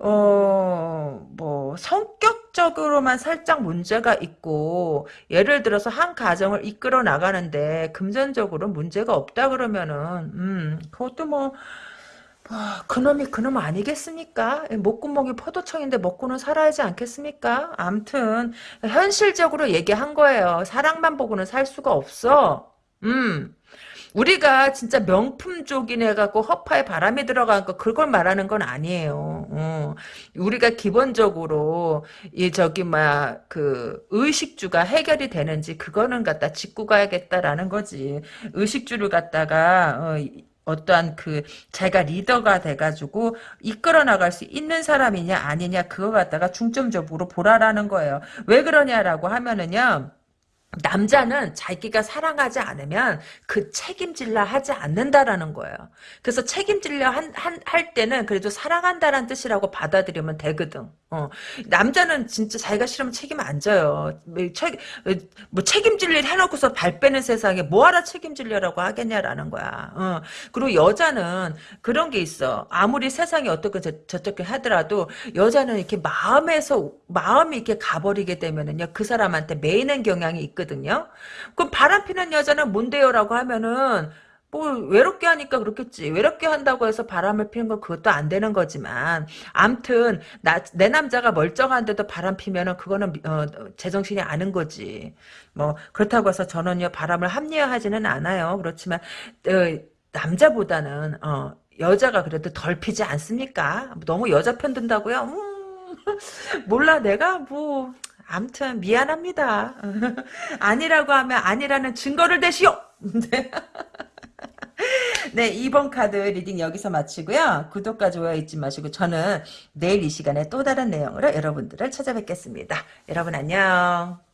어, 뭐, 성격적으로만 살짝 문제가 있고, 예를 들어서 한 가정을 이끌어 나가는데, 금전적으로 문제가 없다 그러면은, 음, 그것도 뭐, 뭐 그놈이 그놈 아니겠습니까? 목구멍이 포도청인데 먹고는 살아야지 않겠습니까? 암튼, 현실적으로 얘기한 거예요. 사랑만 보고는 살 수가 없어. 음. 우리가 진짜 명품족인 해갖고 허파에 바람이 들어간 거 그걸 말하는 건 아니에요. 어. 우리가 기본적으로 이 저기 막 그 의식주가 해결이 되는지 그거는 갖다 짚고 가야겠다라는 거지. 의식주를 갖다가 어, 어떠한 그 자기가 리더가 돼가지고 이끌어 나갈 수 있는 사람이냐 아니냐 그거 갖다가 중점적으로 보라라는 거예요. 왜 그러냐라고 하면은요. 남자는 자기가 사랑하지 않으면 그 책임질라 하지 않는다라는 거예요. 그래서 책임질려 한, 한, 할 때는 그래도 사랑한다는 뜻이라고 받아들이면 되거든. 어. 남자는 진짜 자기가 싫으면 책임 안 져요. 뭐, 책, 뭐 책임질 일 해놓고서 발 빼는 세상에 뭐하러 책임질려라고 하겠냐라는 거야. 어. 그리고 여자는 그런 게 있어. 아무리 세상이 어떻게 저, 저렇게 하더라도 여자는 이렇게 마음에서 마음이 이렇게 가버리게 되면은요 그 사람한테 매이는 경향이 있 있거든요. 그럼 바람 피는 여자는 뭔데요라고 하면은 뭐 외롭게 하니까 그렇겠지. 외롭게 한다고 해서 바람을 피는 건 그것도 안 되는 거지만 암튼 나, 내 남자가 멀쩡한데도 바람 피면은 그거는 어, 제정신이 아는 거지. 뭐 그렇다고 해서 저는요 바람을 합리화하지는 않아요. 그렇지만 어, 남자보다는 어, 여자가 그래도 덜 피지 않습니까? 너무 여자 편 든다고요? 음, 몰라 내가 뭐 암튼 미안합니다. 아니라고 하면 아니라는 증거를 대시오. 네, 2번 카드 리딩 여기서 마치고요. 구독과 좋아요 잊지 마시고 저는 내일 이 시간에 또 다른 내용으로 여러분들을 찾아뵙겠습니다. 여러분 안녕.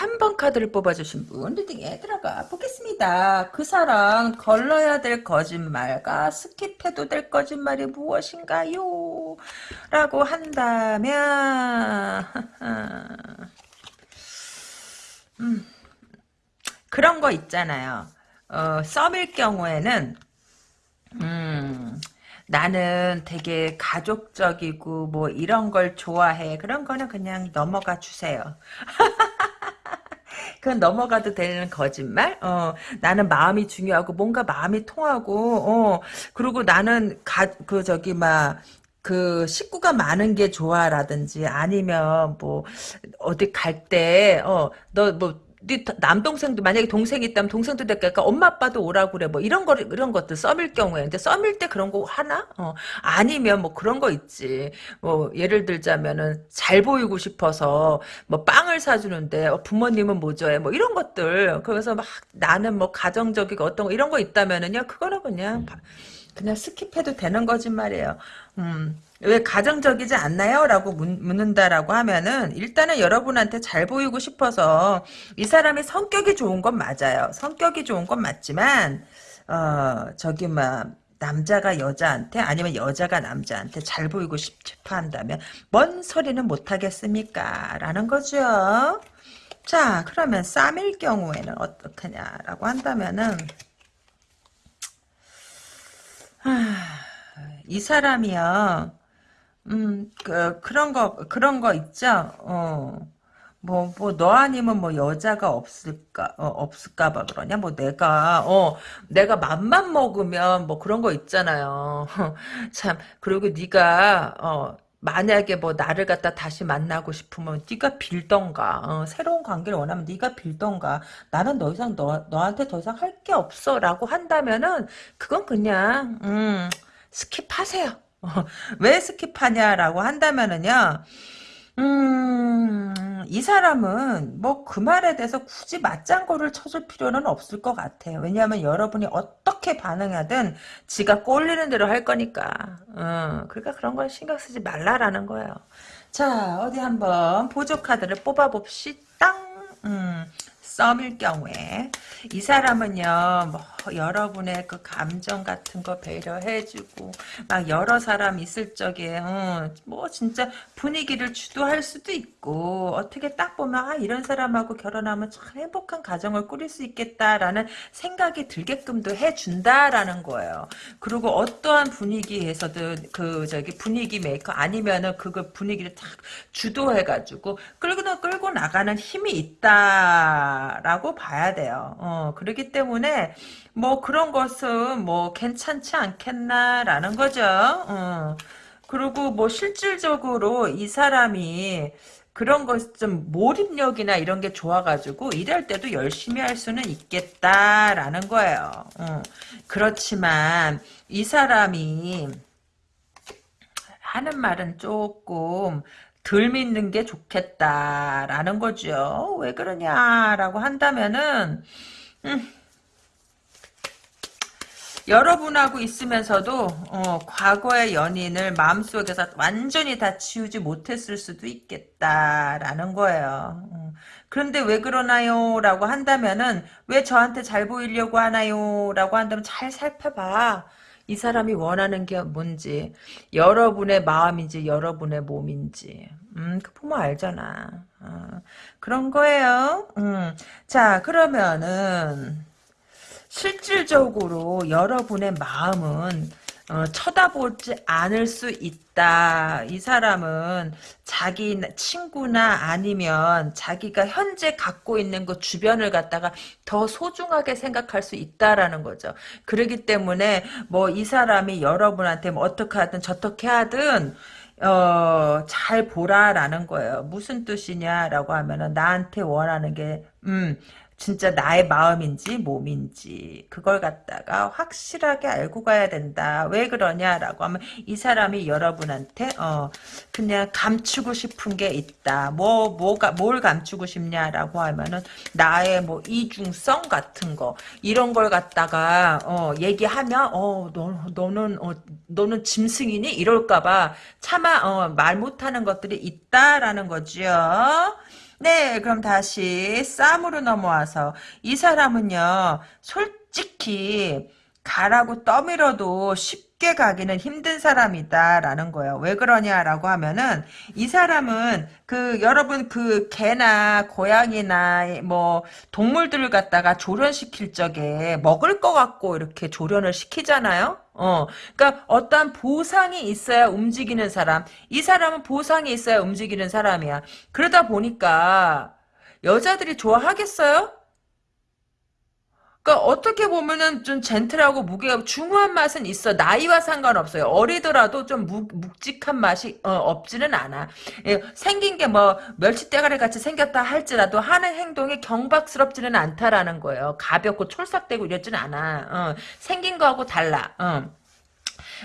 3번 카드를 뽑아주신 분 리딩에 들어가 보겠습니다. 그 사람 걸러야 될 거짓말과 스킵해도 될 거짓말이 무엇인가요? 라고 한다면 음, 그런 거 있잖아요. 어, 썸일 경우에는 음, 나는 되게 가족적이고 뭐 이런 걸 좋아해. 그런 거는 그냥 넘어가 주세요. 그건 넘어가도 되는 거짓말? 어, 나는 마음이 중요하고 뭔가 마음이 통하고 어, 그리고 나는 가, 그 저기 막그 식구가 많은 게 좋아라든지 아니면 뭐 어디 갈 때 어 너 뭐 네 남동생도 만약에 동생이 있다면 동생도 될까? 엄마 아빠도 오라고 그래. 뭐 이런 거 이런 것들 썸일 경우에. 근데 썸일 때 그런 거 하나? 어. 아니면 뭐 그런 거 있지. 뭐 예를 들자면은 잘 보이고 싶어서 뭐 빵을 사주는데 어, 부모님은 뭐 좋아해 뭐 이런 것들. 그래서 막 나는 뭐 가정적이고 어떤 거 이런 거 있다면은요. 그거는 그냥 그냥 스킵해도 되는 거짓말이에요. 음. 왜 가정적이지 않나요? 라고 묻는다라고 하면은 일단은 여러분한테 잘 보이고 싶어서 이 사람이 성격이 좋은 건 맞아요. 성격이 좋은 건 맞지만 어 저기 막 남자가 여자한테 아니면 여자가 남자한테 잘 보이고 싶어 한다면 뭔 소리는 못하겠습니까? 라는 거죠. 자 그러면 쌈일 경우에는 어떡하냐라고 한다면은 이 사람이요 음, 그, 그런 거, 그런 거 있죠? 어. 뭐, 뭐, 너 아니면 뭐 여자가 없을까, 어, 없을까봐 그러냐? 뭐 내가, 어, 내가 맘만 먹으면 뭐 그런 거 있잖아요. 참, 그리고 네가, 어, 만약에 뭐 나를 갖다 다시 만나고 싶으면 네가 빌던가 어, 새로운 관계를 원하면 네가 빌던가 나는 더 이상 너, 너한테 더 이상 할 게 없어 라고 한다면은 그건 그냥 음, 스킵하세요 어, 왜 스킵하냐라고 한다면은요 음, 이 사람은 뭐 그 말에 대해서 굳이 맞장구를 쳐줄 필요는 없을 것 같아요. 왜냐하면 여러분이 어떻게 반응하든 지가 꼴리는 대로 할 거니까. 어, 그러니까 그런 걸 신경 쓰지 말라라는 거예요. 자, 어디 한번 보조 카드를 뽑아봅시다. 음, 썸일 경우에 이 사람은요 뭐 여러분의 그 감정 같은 거 배려해주고 막 여러 사람 있을 적에 어, 뭐 진짜 분위기를 주도할 수도 있고 어떻게 딱 보면 아 이런 사람하고 결혼하면 참 행복한 가정을 꾸릴 수 있겠다라는 생각이 들게끔도 해준다라는 거예요. 그리고 어떠한 분위기에서든 그 저기 분위기 메이커 아니면은 그거 분위기를 딱 주도해가지고 끌고 끌고 나가는 힘이 있다 라고 봐야 돼요. 어, 그렇기 때문에 뭐 그런 것은 뭐 괜찮지 않겠나라는 거죠. 어. 그리고 뭐 실질적으로 이 사람이 그런 것 좀 몰입력이나 이런 게 좋아가지고 일할 때도 열심히 할 수는 있겠다라는 거예요. 어. 그렇지만 이 사람이 하는 말은 조금 덜 믿는 게 좋겠다라는 거죠. 왜 그러냐라고 한다면은 음, 여러분하고 있으면서도 어, 과거의 연인을 마음속에서 완전히 다 지우지 못했을 수도 있겠다라는 거예요. 어. 그런데 왜 그러나요? 라고 한다면은 왜 저한테 잘 보이려고 하나요? 라고 한다면 잘 살펴봐. 이 사람이 원하는 게 뭔지 여러분의 마음인지 여러분의 몸인지 음, 그 보면 알잖아. 어, 그런 거예요. 음. 자, 그러면은 실질적으로 여러분의 마음은 어, 쳐다보지 않을 수 있다. 이 사람은 자기 친구나 아니면 자기가 현재 갖고 있는 그 주변을 갖다가 더 소중하게 생각할 수 있다라는 거죠. 그러기 때문에 뭐 이 사람이 여러분한테 뭐 어떻게 하든 저떻게 하든 어, 잘 보라라는 거예요. 무슨 뜻이냐라고 하면은 나한테 원하는 게, 음, 진짜 나의 마음인지 몸인지 그걸 갖다가 확실하게 알고 가야 된다. 왜 그러냐라고 하면 이 사람이 여러분한테 어 그냥 감추고 싶은 게 있다. 뭐 뭐가 뭘 감추고 싶냐라고 하면은 나의 뭐 이중성 같은 거 이런 걸 갖다가 어 얘기하면 어 너, 너는 어 너는 짐승이니 이럴까봐 차마 어, 말 못하는 것들이 있다라는 거죠. 네, 그럼 다시 쌈으로 넘어와서 이 사람은요, 솔직히 가라고 떠밀어도 쉽게 가기는 힘든 사람이다라는 거예요. 왜 그러냐라고 하면은 이 사람은 그 여러분 그 개나 고양이나 뭐 동물들을 갖다가 조련시킬 적에 먹을 것 같고 이렇게 조련을 시키잖아요. 어, 그러니까 어떠한 보상이 있어야 움직이는 사람. 이 사람은 보상이 있어야 움직이는 사람이야. 그러다 보니까 여자들이 좋아하겠어요? 그러니까 어떻게 보면은 좀 젠틀하고 무게가 중후한 맛은 있어. 나이와 상관없어요. 어리더라도 좀 묵, 묵직한 맛이 어, 없지는 않아. 예, 생긴 게 뭐 멸치대가리 같이 생겼다 할지라도 하는 행동이 경박스럽지는 않다라는 거예요. 가볍고 촐싹대고 이랬지는 않아. 어, 생긴 거하고 달라. 어.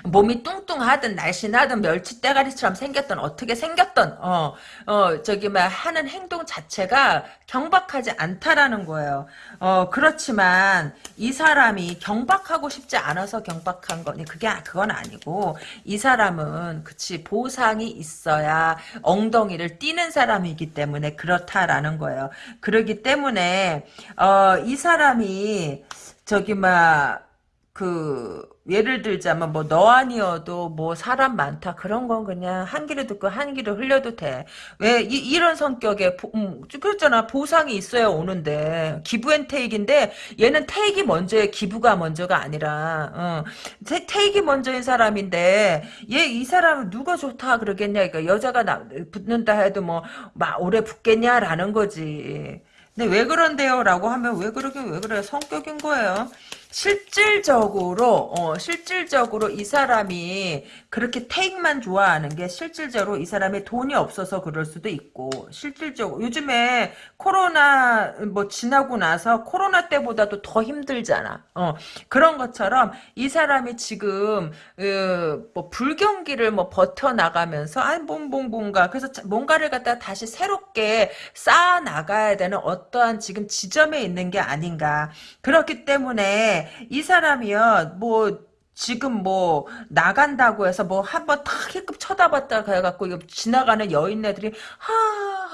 몸이 뚱뚱하든 날씬하든 멸치 대가리처럼 생겼던 어떻게 생겼던 어, 어 저기 막 하는 행동 자체가 경박하지 않다라는 거예요. 어 그렇지만 이 사람이 경박하고 싶지 않아서 경박한 거니 그게 그건 아니고 이 사람은 그치 보상이 있어야 엉덩이를 띄는 사람이기 때문에 그렇다라는 거예요. 그러기 때문에 어 이 사람이 저기 막그 예를 들자면 뭐 너 아니어도 뭐 사람 많다 그런 건 그냥 한 귀로 듣고 한 귀로 흘려도 돼. 왜 이, 런 성격의 보, 음, 그렇잖아 보상이 있어야 오는데 기부앤테이크인데 얘는 테이크 먼저에 기부가 먼저가 아니라 어, 테, 테이크 먼저인 사람인데 얘 이 사람은 누가 좋다 그러겠냐 그러니까 여자가 나, 붙는다 해도 뭐 막 오래 붙겠냐라는 거지. 근데 왜 그런데요? 라고 하면 왜 그러긴 왜 그래요? 성격인 거예요. 실질적으로 어, 실질적으로 이 사람이 그렇게 테이크만 좋아하는 게 실질적으로 이 사람이 돈이 없어서 그럴 수도 있고 실질적으로 요즘에 코로나 뭐 지나고 나서 코로나 때보다도 더 힘들잖아. 어, 그런 것처럼 이 사람이 지금 그, 뭐 불경기를 뭐 버텨 나가면서 아이 뭔뭔 뭔가 그래서 뭔가를 갖다 다시 새롭게 쌓아 나가야 되는 어떠한 지금 지점에 있는 게 아닌가. 그렇기 때문에 이 사람이요, 뭐, 지금 뭐, 나간다고 해서 뭐, 한번 탁 힐끔 쳐다봤다 해갖고, 지나가는 여인네들이, 하,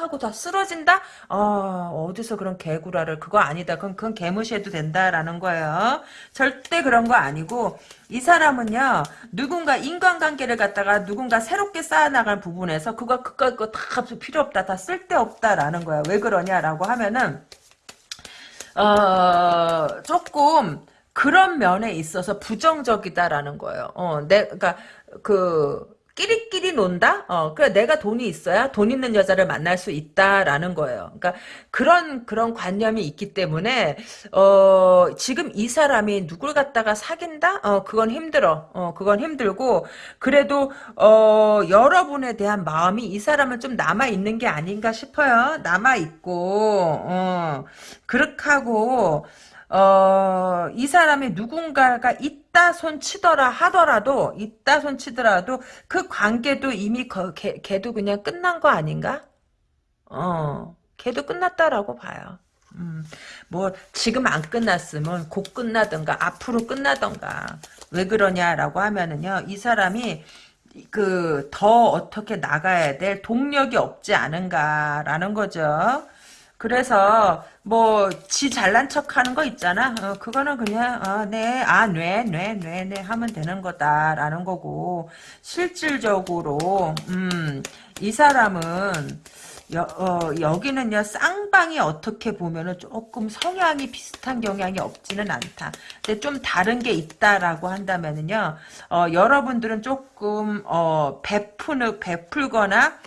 하고 다 쓰러진다? 어, 어디서 그런 개구라를, 그거 아니다. 그건, 그건 개무시해도 된다라는 거예요. 절대 그런 거 아니고, 이 사람은요, 누군가 인간관계를 갖다가 누군가 새롭게 쌓아나갈 부분에서, 그거, 그거, 그거 다 필요 없다. 다 쓸데없다라는 거야. 왜 그러냐라고 하면은, 어, 조금, 그런 면에 있어서 부정적이다라는 거예요. 어, 내, 그니까, 그, 끼리끼리 논다? 어, 그래, 내가 돈이 있어야 돈 있는 여자를 만날 수 있다라는 거예요. 그러니까, 그런, 그런 관념이 있기 때문에, 어, 지금 이 사람이 누굴 갖다가 사귄다? 어, 그건 힘들어. 어, 그건 힘들고, 그래도, 어, 여러분에 대한 마음이 이 사람은 좀 남아있는 게 아닌가 싶어요. 남아있고, 어, 그렇게 하고, 어, 이 사람이 누군가가 있다 손치더라 하더라도, 있다 손치더라도, 그 관계도 이미 거, 걔, 걔도 그냥 끝난 거 아닌가? 어, 걔도 끝났다라고 봐요. 음, 뭐, 지금 안 끝났으면 곧 끝나던가, 앞으로 끝나던가. 왜 그러냐라고 하면은요, 이 사람이, 그, 더 어떻게 나가야 될 동력이 없지 않은가라는 거죠. 그래서 뭐 지 잘난 척하는 거 있잖아. 어, 그거는 그냥 어, 네, 아, 네, 네, 네, 네 하면 되는 거다라는 거고 실질적으로 음, 이 사람은 여, 어, 여기는요 쌍방이 어떻게 보면은 조금 성향이 비슷한 경향이 없지는 않다. 근데 좀 다른 게 있다라고 한다면은요 어, 여러분들은 조금 어, 베푸는 베풀거나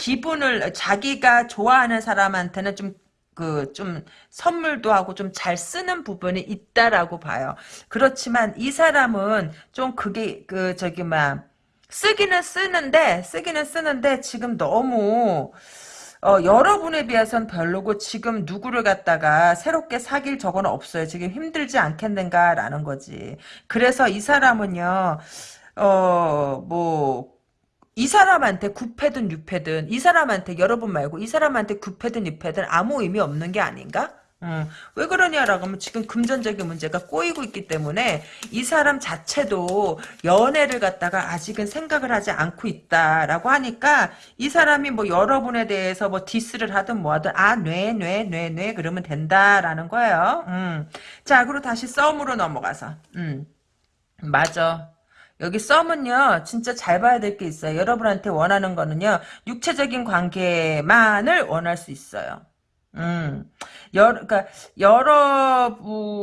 기분을 자기가 좋아하는 사람한테는 좀 그 좀 선물도 하고 좀 잘 쓰는 부분이 있다라고 봐요. 그렇지만 이 사람은 좀 그게 그 저기 막 쓰기는 쓰는데 쓰기는 쓰는데 지금 너무 어, 여러분에 비해선 별로고 지금 누구를 갖다가 새롭게 사귈 적은 없어요. 지금 힘들지 않겠는가라는 거지. 그래서 이 사람은요. 어, 뭐, 이 사람한테 구패든 유패든 이 사람한테 여러분 말고 이 사람한테 구패든 유패든 아무 의미 없는 게 아닌가? 음, 왜 그러냐라고 하면 지금 금전적인 문제가 꼬이고 있기 때문에 이 사람 자체도 연애를 갖다가 아직은 생각을 하지 않고 있다라고 하니까 이 사람이 뭐 여러분에 대해서 뭐 디스를 하든 뭐하든 아뇌뇌뇌뇌 그러면 된다라는 거예요. 음. 자 그리고 다시 썸으로 넘어가서 음. 맞아. 여기 썸은요 진짜 잘 봐야 될 게 있어요. 여러분한테 원하는 거는요 육체적인 관계만을 원할 수 있어요. 음, 여러, 그러니까 여러분의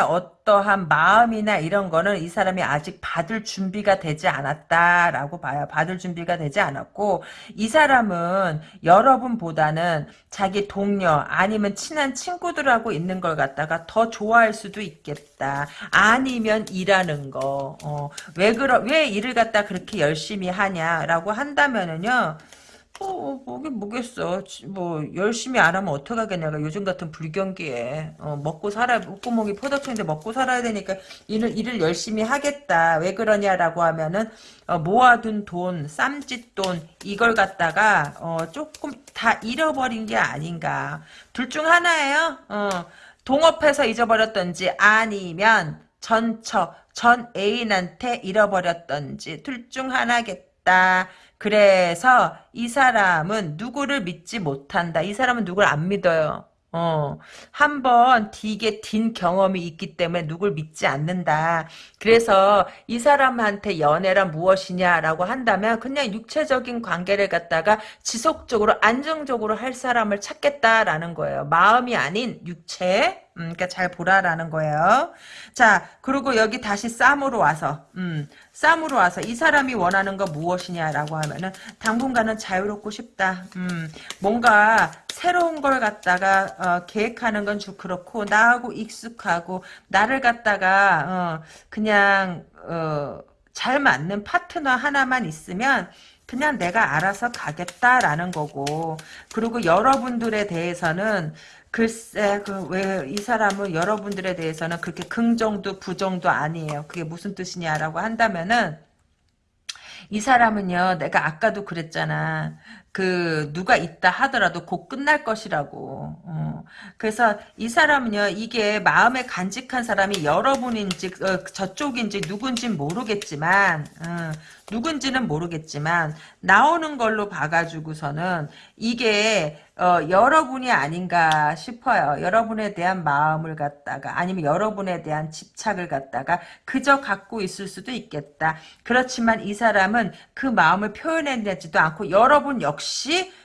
어떠한 마음이나 이런 거는 이 사람이 아직 받을 준비가 되지 않았다라고 봐요. 받을 준비가 되지 않았고 이 사람은 여러분보다는 자기 동료 아니면 친한 친구들하고 있는 걸 갖다가 더 좋아할 수도 있겠다. 아니면 일하는 거. 어, 왜 그러 왜 일을 갖다 그렇게 열심히 하냐라고 한다면은요. 어, 뭐긴 뭐겠어. 뭐, 열심히 안 하면 어떡하겠냐 가 요즘 같은 불경기에. 어, 먹고 살아, 목구멍이 포덕인데 먹고 살아야 되니까 일을, 일을 열심히 하겠다. 왜 그러냐라고 하면은, 어, 모아둔 돈, 쌈짓돈, 이걸 갖다가, 어, 조금 다 잃어버린 게 아닌가. 둘 중 하나예요. 어, 동업해서 잊어버렸던지, 아니면, 전처, 전 애인한테 잃어버렸던지, 둘 중 하나겠다. 그래서 이 사람은 누구를 믿지 못한다. 이 사람은 누구를 안 믿어요. 어, 한번 되게 딘 경험이 있기 때문에 누굴 믿지 않는다. 그래서 이 사람한테 연애란 무엇이냐라고 한다면 그냥 육체적인 관계를 갖다가 지속적으로 안정적으로 할 사람을 찾겠다라는 거예요. 마음이 아닌 육체. 음, 그러니까 잘 보라라는 거예요. 자, 그리고 여기 다시 쌈으로 와서, 음, 쌈으로 와서 이 사람이 원하는 거 무엇이냐라고 하면은 당분간은 자유롭고 싶다. 음, 뭔가 새로운 걸 갖다가 어, 계획하는 건좀 그렇고 나하고 익숙하고 나를 갖다가 어, 그냥 어, 잘 맞는 파트너 하나만 있으면 그냥 내가 알아서 가겠다라는 거고 그리고 여러분들에 대해서는 글쎄 그 왜 이 사람은 여러분들에 대해서는 그렇게 긍정도 부정도 아니에요. 그게 무슨 뜻이냐라고 한다면은 이 사람은요, 내가 아까도 그랬잖아. 그, 누가 있다 하더라도 곧 끝날 것이라고. 어. 그래서 이 사람은요, 이게 마음에 간직한 사람이 여러분인지, 어, 저쪽인지 누군지 모르겠지만, 어, 누군지는 모르겠지만, 나오는 걸로 봐가지고서는 이게, 어, 여러분이 아닌가 싶어요. 여러분에 대한 마음을 갖다가, 아니면 여러분에 대한 집착을 갖다가 그저 갖고 있을 수도 있겠다. 그렇지만 이 사람은 그 마음을 표현해내지도 않고 여러분 역시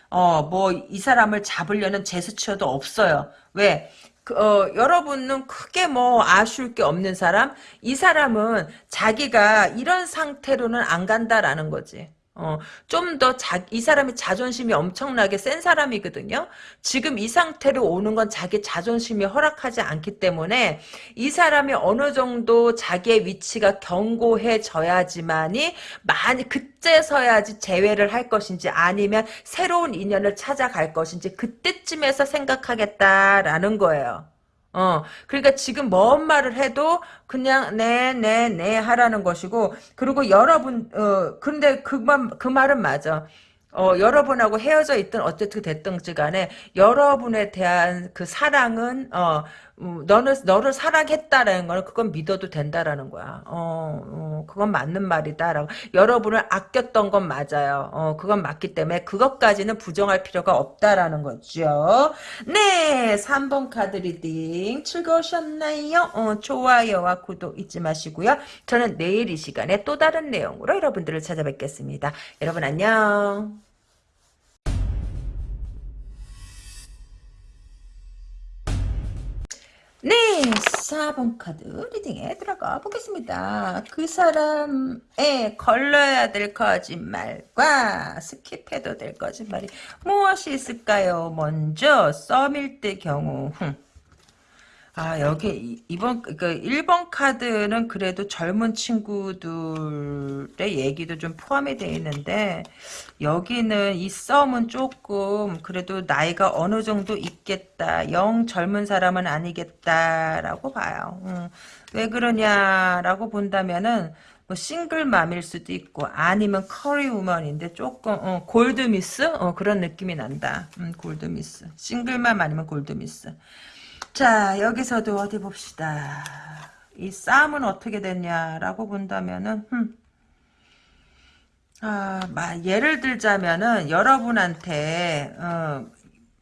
어 뭐 이 사람을 잡으려는 제스처도 없어요. 왜? 그, 어, 여러분은 크게 뭐 아쉬울 게 없는 사람? 이 사람은 자기가 이런 상태로는 안 간다라는 거지. 어, 좀더 자, 이 사람이 자존심이 엄청나게 센 사람이거든요. 지금 이 상태로 오는 건 자기 자존심이 허락하지 않기 때문에 이 사람이 어느 정도 자기의 위치가 견고해져야지만이 많이 그때서야지 재회를 할 것인지 아니면 새로운 인연을 찾아갈 것인지 그때쯤에서 생각하겠다라는 거예요. 어, 그러니까 지금 뭔 말을 해도 그냥 네, 네, 네 하라는 것이고, 그리고 여러분, 어, 근데 그 말, 그 말은 맞아. 어, 여러분하고 헤어져 있든 어쨌든 됐든지 간에 여러분에 대한 그 사랑은 어, 음, 너는 너를 사랑했다라는 거는 그건 믿어도 된다라는 거야. 어, 어, 그건 맞는 말이다라고. 여러분을 아꼈던 건 맞아요. 어, 그건 맞기 때문에 그것까지는 부정할 필요가 없다라는 거죠. 네, 3번 카드 리딩 즐거우셨나요? 어, 좋아요와 구독 잊지 마시고요. 저는 내일 이 시간에 또 다른 내용으로 여러분들을 찾아뵙겠습니다. 여러분 안녕. 네, 4번 카드 리딩에 들어가 보겠습니다. 그 사람에 걸러야 될 거짓말과 스킵해도 될 거짓말이 무엇이 있을까요? 먼저 썸일 때 경우 아, 여기 이번 그 1번 카드는 그래도 젊은 친구들의 얘기도 좀 포함이 되어 있는데 여기는 이 썸은 조금 그래도 나이가 어느 정도 있겠다. 영 젊은 사람은 아니겠다라고 봐요. 음, 왜 그러냐라고 본다면은 뭐 싱글맘일 수도 있고 아니면 커리우먼인데 조금 어, 골드미스 어, 그런 느낌이 난다. 음, 골드미스. 싱글맘 아니면 골드미스. 자, 여기서도 어디 봅시다. 이 싸움은 어떻게 됐냐라고 본다면은, 흠. 아, 마, 예를 들자면은, 여러분한테, 어,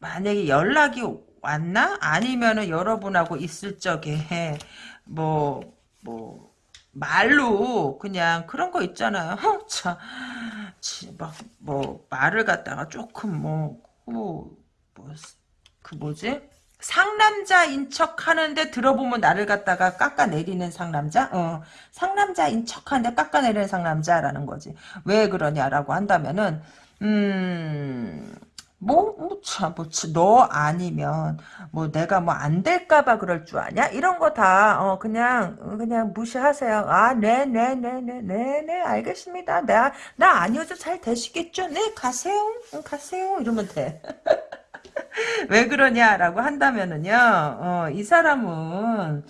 만약에 연락이 왔나? 아니면은 여러분하고 있을 적에, 뭐, 뭐, 말로 그냥 그런 거 있잖아요. 어, 참, 막, 뭐, 말을 갖다가 조금 뭐, 뭐, 뭐, 그 뭐지? 상남자인 척 하는데 들어보면 나를 갖다가 깎아내리는 상남자? 어, 상남자인 척 하는데 깎아내리는 상남자라는 거지. 왜 그러냐라고 한다면은, 음, 뭐, 뭐, 참, 뭐, 너 아니면, 뭐, 내가 뭐, 안 될까봐 그럴 줄 아냐? 이런 거 다, 어, 그냥, 그냥 무시하세요. 아, 네, 네, 네, 네, 네, 네, 알겠습니다. 나, 나 아니어도 잘 되시겠죠? 네, 가세요. 응, 가세요. 이러면 돼. 왜 그러냐라고 한다면은요, 어, 이 사람은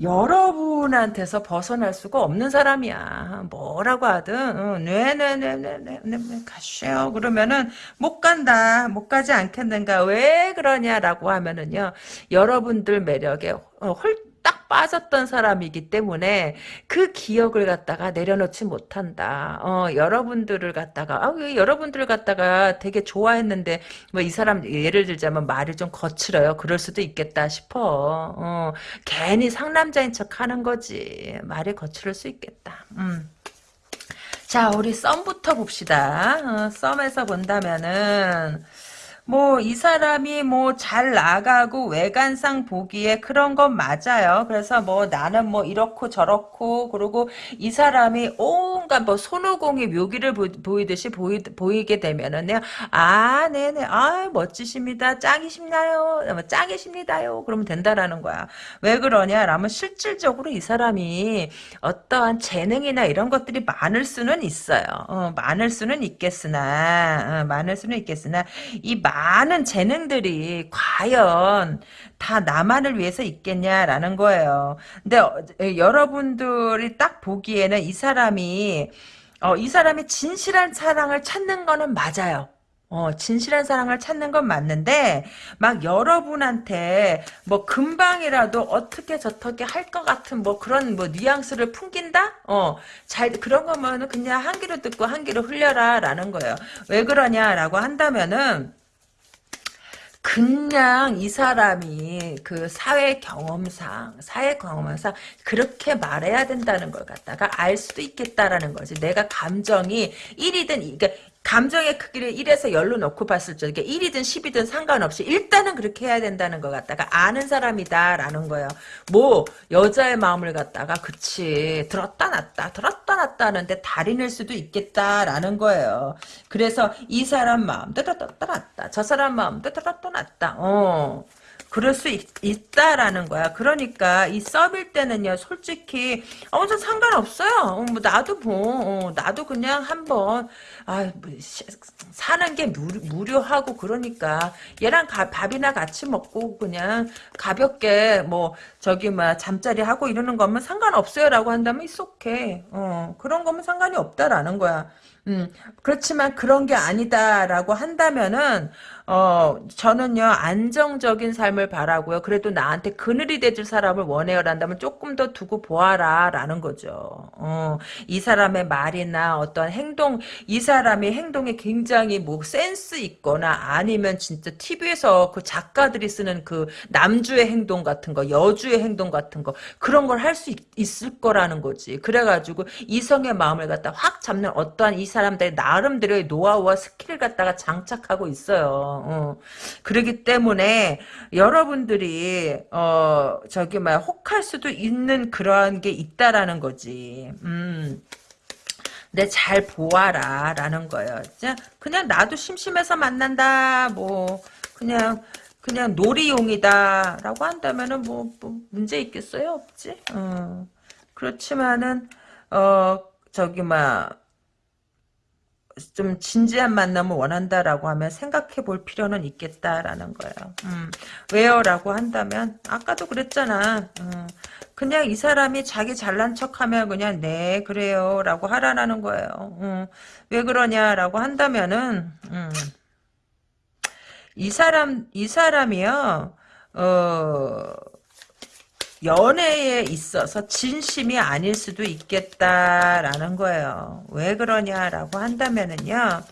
여러분한테서 벗어날 수가 없는 사람이야. 뭐라고 하든, 어, 네네네네네, 네, 가시오. 그러면은, 못 간다. 못 가지 않겠는가. 왜 그러냐라고 하면은요, 여러분들 매력에 어, 홀, 딱 빠졌던 사람이기 때문에 그 기억을 갖다가 내려놓지 못한다. 어, 여러분들을 갖다가, 아, 왜 여러분들을 갖다가 되게 좋아했는데, 뭐 이 사람, 예를 들자면 말이 좀 거칠어요. 그럴 수도 있겠다 싶어. 어, 괜히 상남자인 척 하는 거지. 말이 거칠을 수 있겠다. 음. 자, 우리 썸부터 봅시다. 어, 썸에서 본다면은, 뭐, 이 사람이 뭐, 잘 나가고, 외관상 보기에 그런 건 맞아요. 그래서 뭐, 나는 뭐, 이렇고 저렇고, 그리고 이 사람이 온갖 뭐, 손오공이 묘기를 보, 이듯이 보이, 보이게 되면은, 내가, 아, 네네, 아, 멋지십니다. 짱이십나요? 뭐, 짱이십니다요. 그러면 된다라는 거야. 왜 그러냐? 라면 실질적으로 이 사람이 어떠한 재능이나 이런 것들이 많을 수는 있어요. 어, 많을 수는 있겠으나, 어, 많을 수는 있겠으나, 이 많은 재능들이 과연 다 나만을 위해서 있겠냐라는 거예요. 근데 어, 여러분들이 딱 보기에는 이 사람이 어, 이 사람이 진실한 사랑을 찾는 거는 맞아요. 어, 진실한 사랑을 찾는 건 맞는데, 막 여러분한테, 뭐, 금방이라도 어떻게 저떻게 할 것 같은, 뭐, 그런, 뭐, 뉘앙스를 풍긴다? 어, 잘, 그런 거면은 그냥 한 귀로 듣고 한 귀로 흘려라, 라는 거예요. 왜 그러냐라고 한다면은, 그냥 이 사람이 그 사회 경험상, 사회 경험상 그렇게 말해야 된다는 걸 갖다가 알 수도 있겠다라는 거지. 내가 감정이 1이든, 그러니까 감정의 크기를 1에서 10로 놓고 봤을 적에 1이든 10이든 상관없이 일단은 그렇게 해야 된다는 것 갖다가 아는 사람이다라는 거예요. 뭐 여자의 마음을 갖다가 그치 들었다 놨다 들었다 놨다 하는데 달인일 수도 있겠다라는 거예요. 그래서 이 사람 마음도 들었다 놨다 저 사람 마음도 들었다 놨다 어. 그럴 수 있, 다라는 거야. 그러니까 이 썸일 때는요, 솔직히 어, 저 상관없어요. 어, 뭐 나도 뭐, 어, 나도 그냥 한번 아, 뭐, 사는 게 무 료, 하고 그러니까 얘랑 가, 밥이나 같이 먹고 그냥 가볍게 뭐 저기 막 잠자리 하고 이러는 거면 상관없어요라고 한다면 이속해. 어, 그런 거면 상관이 없다라는 거야. 음, 그렇지만 그런 게 아니다라고 한다면은 어, 저는요, 안정적인 삶을 바라고요. 그래도 나한테 그늘이 돼줄 사람을 원해요. 란다면 조금 더 두고 보아라. 라는 거죠. 어, 이 사람의 말이나 어떤 행동, 이 사람의 행동에 굉장히 뭐 센스 있거나 아니면 진짜 TV에서 그 작가들이 쓰는 그 남주의 행동 같은 거, 여주의 행동 같은 거, 그런 걸 할 수 있을 거라는 거지. 그래가지고 이성의 마음을 갖다 확 잡는 어떠한 이 사람들의 나름대로의 노하우와 스킬을 갖다가 장착하고 있어요. 어. 그러기 때문에 여러분들이 어 저기 막 혹할 수도 있는 그러한 게 있다라는 거지. 음. 내 잘 보아라 라는 거예요. 그냥 나도 심심해서 만난다. 뭐 그냥 그냥 놀이용이다 라고 한다면은 뭐, 뭐 문제 있겠어요? 없지? 어. 그렇지만은 어 저기 막 좀 진지한 만남을 원한다라고 하면 생각해 볼 필요는 있겠다라는 거예요. 음, 왜요? 라고 한다면 아까도 그랬잖아. 음, 그냥 이 사람이 자기 잘난 척하면 그냥 네 그래요 라고 하라는 거예요. 음, 왜 그러냐라고 한다면은 음, 이 사람 이 사람이요. 어 연애에 있어서 진심이 아닐 수도 있겠다라는 거예요. 왜 그러냐라고 한다면은요.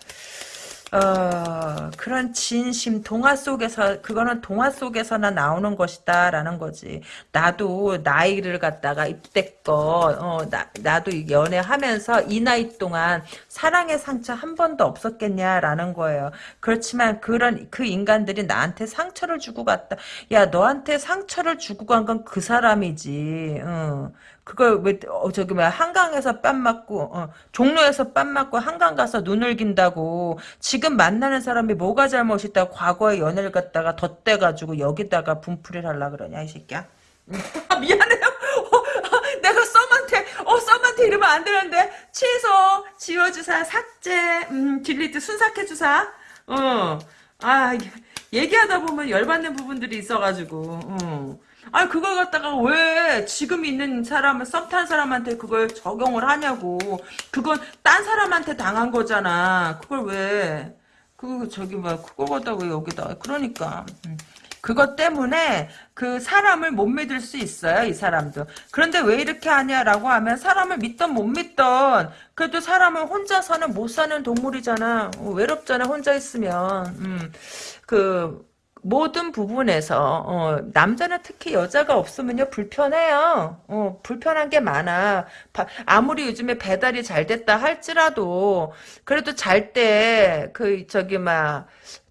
어, 그런 진심, 동화 속에서, 그거는 동화 속에서나 나오는 것이다, 라는 거지. 나도 나이를 갖다가 입대껏, 어, 나, 나도 연애하면서 이 나이 동안 사랑의 상처 한 번도 없었겠냐 라는 거예요. 그렇지만 그런, 그 인간들이 나한테 상처를 주고 갔다. 야, 너한테 상처를 주고 간 건 그 사람이지. 어. 그걸 왜 어, 저기 뭐야 한강에서 뺨 맞고 어, 종로에서 뺨 맞고 한강 가서 눈을 긴다고 지금 만나는 사람이 뭐가 잘못있다 과거의 연애를 갖다가 덧대 가지고 여기다가 분풀이를 하려 그러냐 이 새끼야? 미안해요. 어, 내가 썸한테 어 썸한테 이러면 안 되는데. 취소 지워주사 삭제 음 딜리트 순삭해주사. 어아 얘기하다 보면 열받는 부분들이 있어가지고 어. 아니 그걸 갖다가 왜 지금 있는 사람을 썸탄 사람한테 그걸 적용을 하냐고 그건 딴 사람한테 당한 거잖아 그걸 왜 그 저기 뭐 그걸 갖다가 여기다 그러니까 음. 그것 때문에 그 사람을 못 믿을 수 있어요, 이 사람도. 그런데 왜 이렇게 하냐라고 하면 사람을 믿던 못 믿던 그래도 사람은 혼자서는 못 사는 동물이잖아. 어, 외롭잖아, 혼자 있으면. 음, 그 모든 부분에서 어, 남자는 특히 여자가 없으면요 불편해요. 어, 불편한 게 많아. 바, 아무리 요즘에 배달이 잘 됐다 할지라도 그래도 잘 때 그 저기 막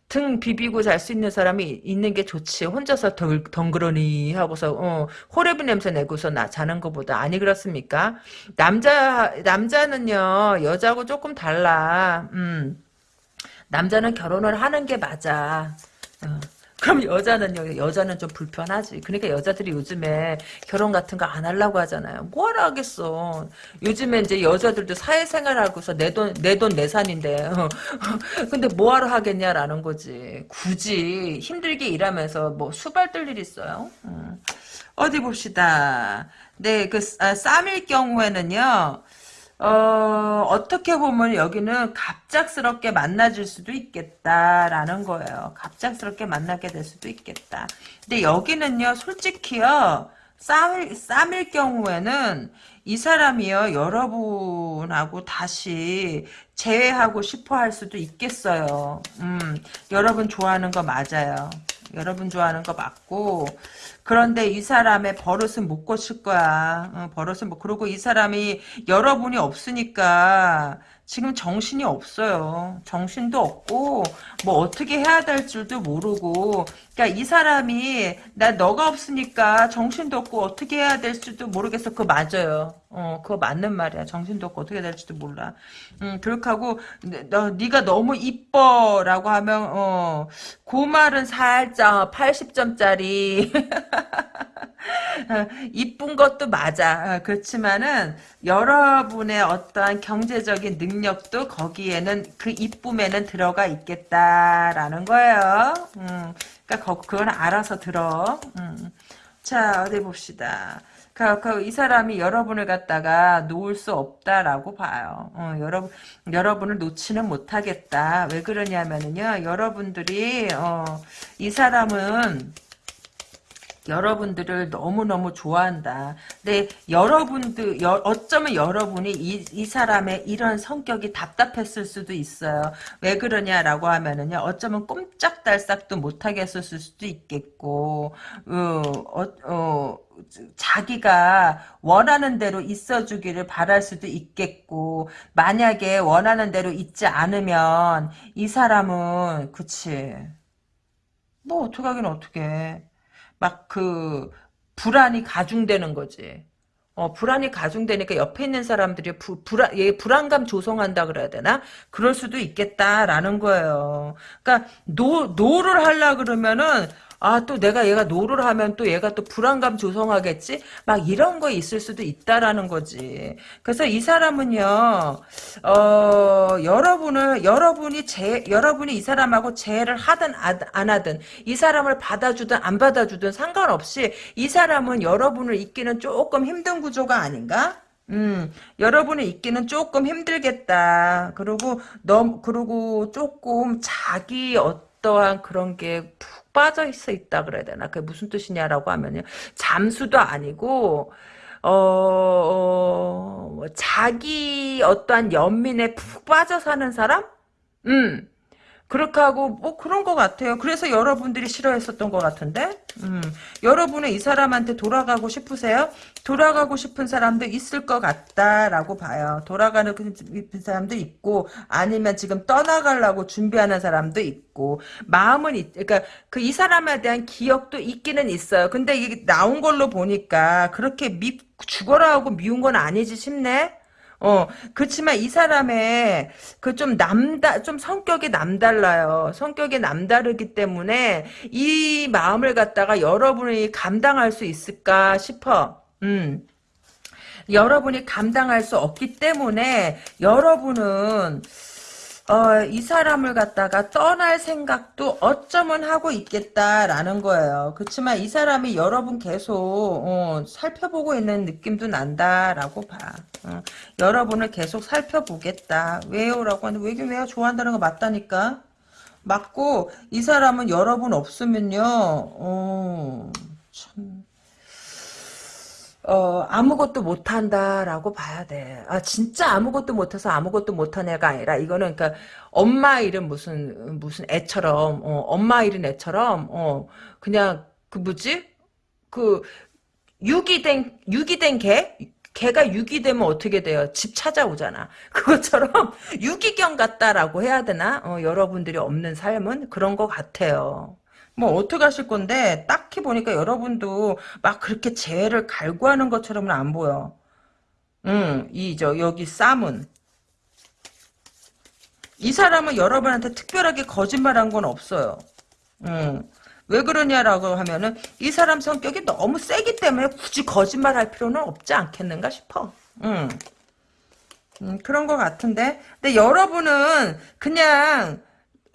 등 비비고 잘 수 있는 사람이 있는 게 좋지. 혼자서 덩, 덩그러니 하고서 어, 호레비 냄새 내고서 나 자는 것보다 아니 그렇습니까? 남자 남자는요 여자하고 조금 달라. 음. 남자는 결혼을 하는 게 맞아. 어. 그럼 여자는요, 여자는 좀 불편하지. 그러니까 여자들이 요즘에 결혼 같은 거 안 하려고 하잖아요. 뭐하러 하겠어. 요즘에 이제 여자들도 사회생활 하고서 내 돈, 내 돈 내 산인데. 근데 뭐하러 하겠냐라는 거지. 굳이 힘들게 일하면서 뭐 수발 뜰 일 있어요? 음. 어디 봅시다. 네, 그, 아, 쌈일 경우에는요, 어, 어떻게 보면 여기는 갑작스럽게 만나질 수도 있겠다라는 거예요. 갑작스럽게 만나게 될 수도 있겠다. 근데 여기는요, 솔직히요, 쌈일, 쌈일 경우에는 이 사람이요, 여러분하고 다시 재회하고 싶어 할 수도 있겠어요. 음, 여러분 좋아하는 거 맞아요. 여러분 좋아하는 거 맞고, 그런데 이 사람의 버릇은 못 고칠 거야. 어, 버릇은 뭐 그러고 이 사람이 여러분이 없으니까 지금 정신이 없어요. 정신도 없고 뭐 어떻게 해야 될 줄도 모르고 그러니까 이 사람이 나 너가 없으니까 정신도 없고 어떻게 해야 될 줄도 모르겠어. 그거 맞아요. 어, 그거 맞는 말이야. 정신도 없고 어떻게 될지도 몰라. 음, 그렇게 하고 너 네가 너무 이뻐라고 하면 어, 그 말은 살짝 80점짜리 이쁜 것도 맞아. 어, 그렇지만은 여러분의 어떠한 경제적인 능력도 거기에는 그 이쁨에는 들어가 있겠다라는 거예요. 음, 그러니까 그건 알아서 들어. 음. 자 어디 봅시다. 이 사람이 여러분을 갖다가 놓을 수 없다라고 봐요. 어, 여러분, 여러분을 놓지는 못하겠다. 왜 그러냐면은요, 여러분들이, 어, 이 사람은, 여러분들을 너무너무 좋아한다. 근데 여러분들 여, 어쩌면 여러분이 이, 이 사람의 이런 성격이 답답했을 수도 있어요. 왜 그러냐라고 하면은요. 어쩌면 꼼짝달싹도 못하게 했을 수도 있겠고 어, 어, 어, 자기가 원하는 대로 있어주기를 바랄 수도 있겠고 만약에 원하는 대로 있지 않으면 이 사람은 그치 뭐 어떡하긴 어떡해 막 그 불안이 가중되는 거지. 어, 불안이 가중되니까 옆에 있는 사람들이 부, 불안, 얘 불안감 조성한다 그래야 되나? 그럴 수도 있겠다라는 거예요. 그러니까 노, 노를 하려 그러면은 아, 또 내가 얘가 노를 하면 또 얘가 또 불안감 조성하겠지? 막 이런 거 있을 수도 있다라는 거지. 그래서 이 사람은요, 어, 여러분을, 여러분이 제, 여러분이 이 사람하고 재회를 하든 안 하든, 이 사람을 받아주든 안 받아주든 상관없이 이 사람은 여러분을 잊기는 조금 힘든 구조가 아닌가? 음, 여러분이 있기는 조금 힘들겠다. 그리고 너무, 그리고 조금 자기 어떠한 그런 게푹 빠져 있어 있다 그래야 되나? 그게 무슨 뜻이냐라고 하면요. 잠수도 아니고 어, 어뭐 자기 어떠한 연민에 푹 빠져 사는 사람? 음. 그렇게 하고 뭐 그런 것 같아요. 그래서 여러분들이 싫어했었던 것 같은데 음, 여러분은 이 사람한테 돌아가고 싶으세요? 돌아가고 싶은 사람도 있을 것 같다라고 봐요. 돌아가는 그 사람도 있고 아니면 지금 떠나가려고 준비하는 사람도 있고 마음은 있, 그러니까 그 이 사람에 대한 기억도 있기는 있어요. 근데 이게 나온 걸로 보니까 그렇게 미, 죽어라 하고 미운 건 아니지 싶네. 어, 그렇지만 이 사람의 그 좀 남다, 좀 성격이 남달라요. 성격이 남다르기 때문에 이 마음을 갖다가 여러분이 감당할 수 있을까 싶어. 음. 여러분이 감당할 수 없기 때문에 여러분은 어, 이 사람을 갖다가 떠날 생각도 어쩌면 하고 있겠다라는 거예요. 그렇지만 이 사람이 여러분 계속 어, 살펴보고 있는 느낌도 난다라고 봐. 어, 여러분을 계속 살펴보겠다. 왜요? 라고 하는데 왜긴 왜요? 좋아한다는 거 맞다니까. 맞고 이 사람은 여러분 없으면요. 어, 참 어, 아무것도 못한다라고 봐야 돼. 아, 진짜 아무것도 못해서 아무것도 못한 애가 아니라, 이거는, 그니까, 엄마 일은 무슨, 무슨 애처럼, 어, 엄마 일은 애처럼, 어, 그냥, 그 뭐지? 그, 유기된, 유기된 개? 개가 유기되면 어떻게 돼요? 집 찾아오잖아. 그것처럼 유기견 같다라고 해야 되나? 어, 여러분들이 없는 삶은 그런 것 같아요. 뭐 어떻게 하실 건데 딱히 보니까 여러분도 막 그렇게 재해를 갈구하는 것처럼은 안 보여. 음, 이 저 여기 쌈은 이 사람은 여러분한테 특별하게 거짓말한 건 없어요. 음. 왜 그러냐라고 하면은 이 사람 성격이 너무 세기 때문에 굳이 거짓말할 필요는 없지 않겠는가 싶어. 음. 음, 그런 것 같은데. 근데 여러분은 그냥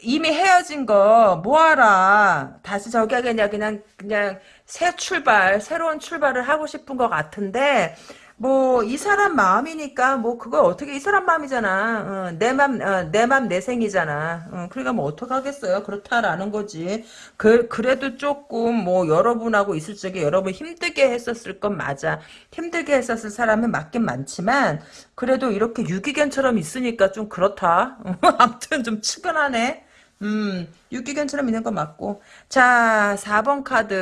이미 헤어진 거 뭐하라. 다시 저기 하겠냐. 그냥 그냥 새 출발 새로운 출발을 하고 싶은 것 같은데 뭐 이 사람 마음이니까 뭐 그걸 어떻게 이 사람 마음이잖아. 어, 내맘내 맘내 생이잖아. 어, 그러니까 뭐 어떡하겠어요. 그렇다라는 거지. 그 그래도 조금 뭐 여러분하고 있을 적에 여러분 힘들게 했었을 건 맞아. 힘들게 했었을 사람은 맞긴 많지만 그래도 이렇게 유기견처럼 있으니까 좀 그렇다. 아무튼 좀 측은하네 음, 유기견처럼 있는 거 맞고. 자, 4번 카드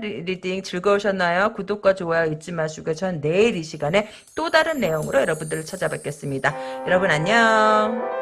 리, reading 즐거우셨나요? 구독과 좋아요 잊지 마시고, 전 내일 이 시간에 또 다른 내용으로 여러분들을 찾아뵙겠습니다. 여러분 안녕.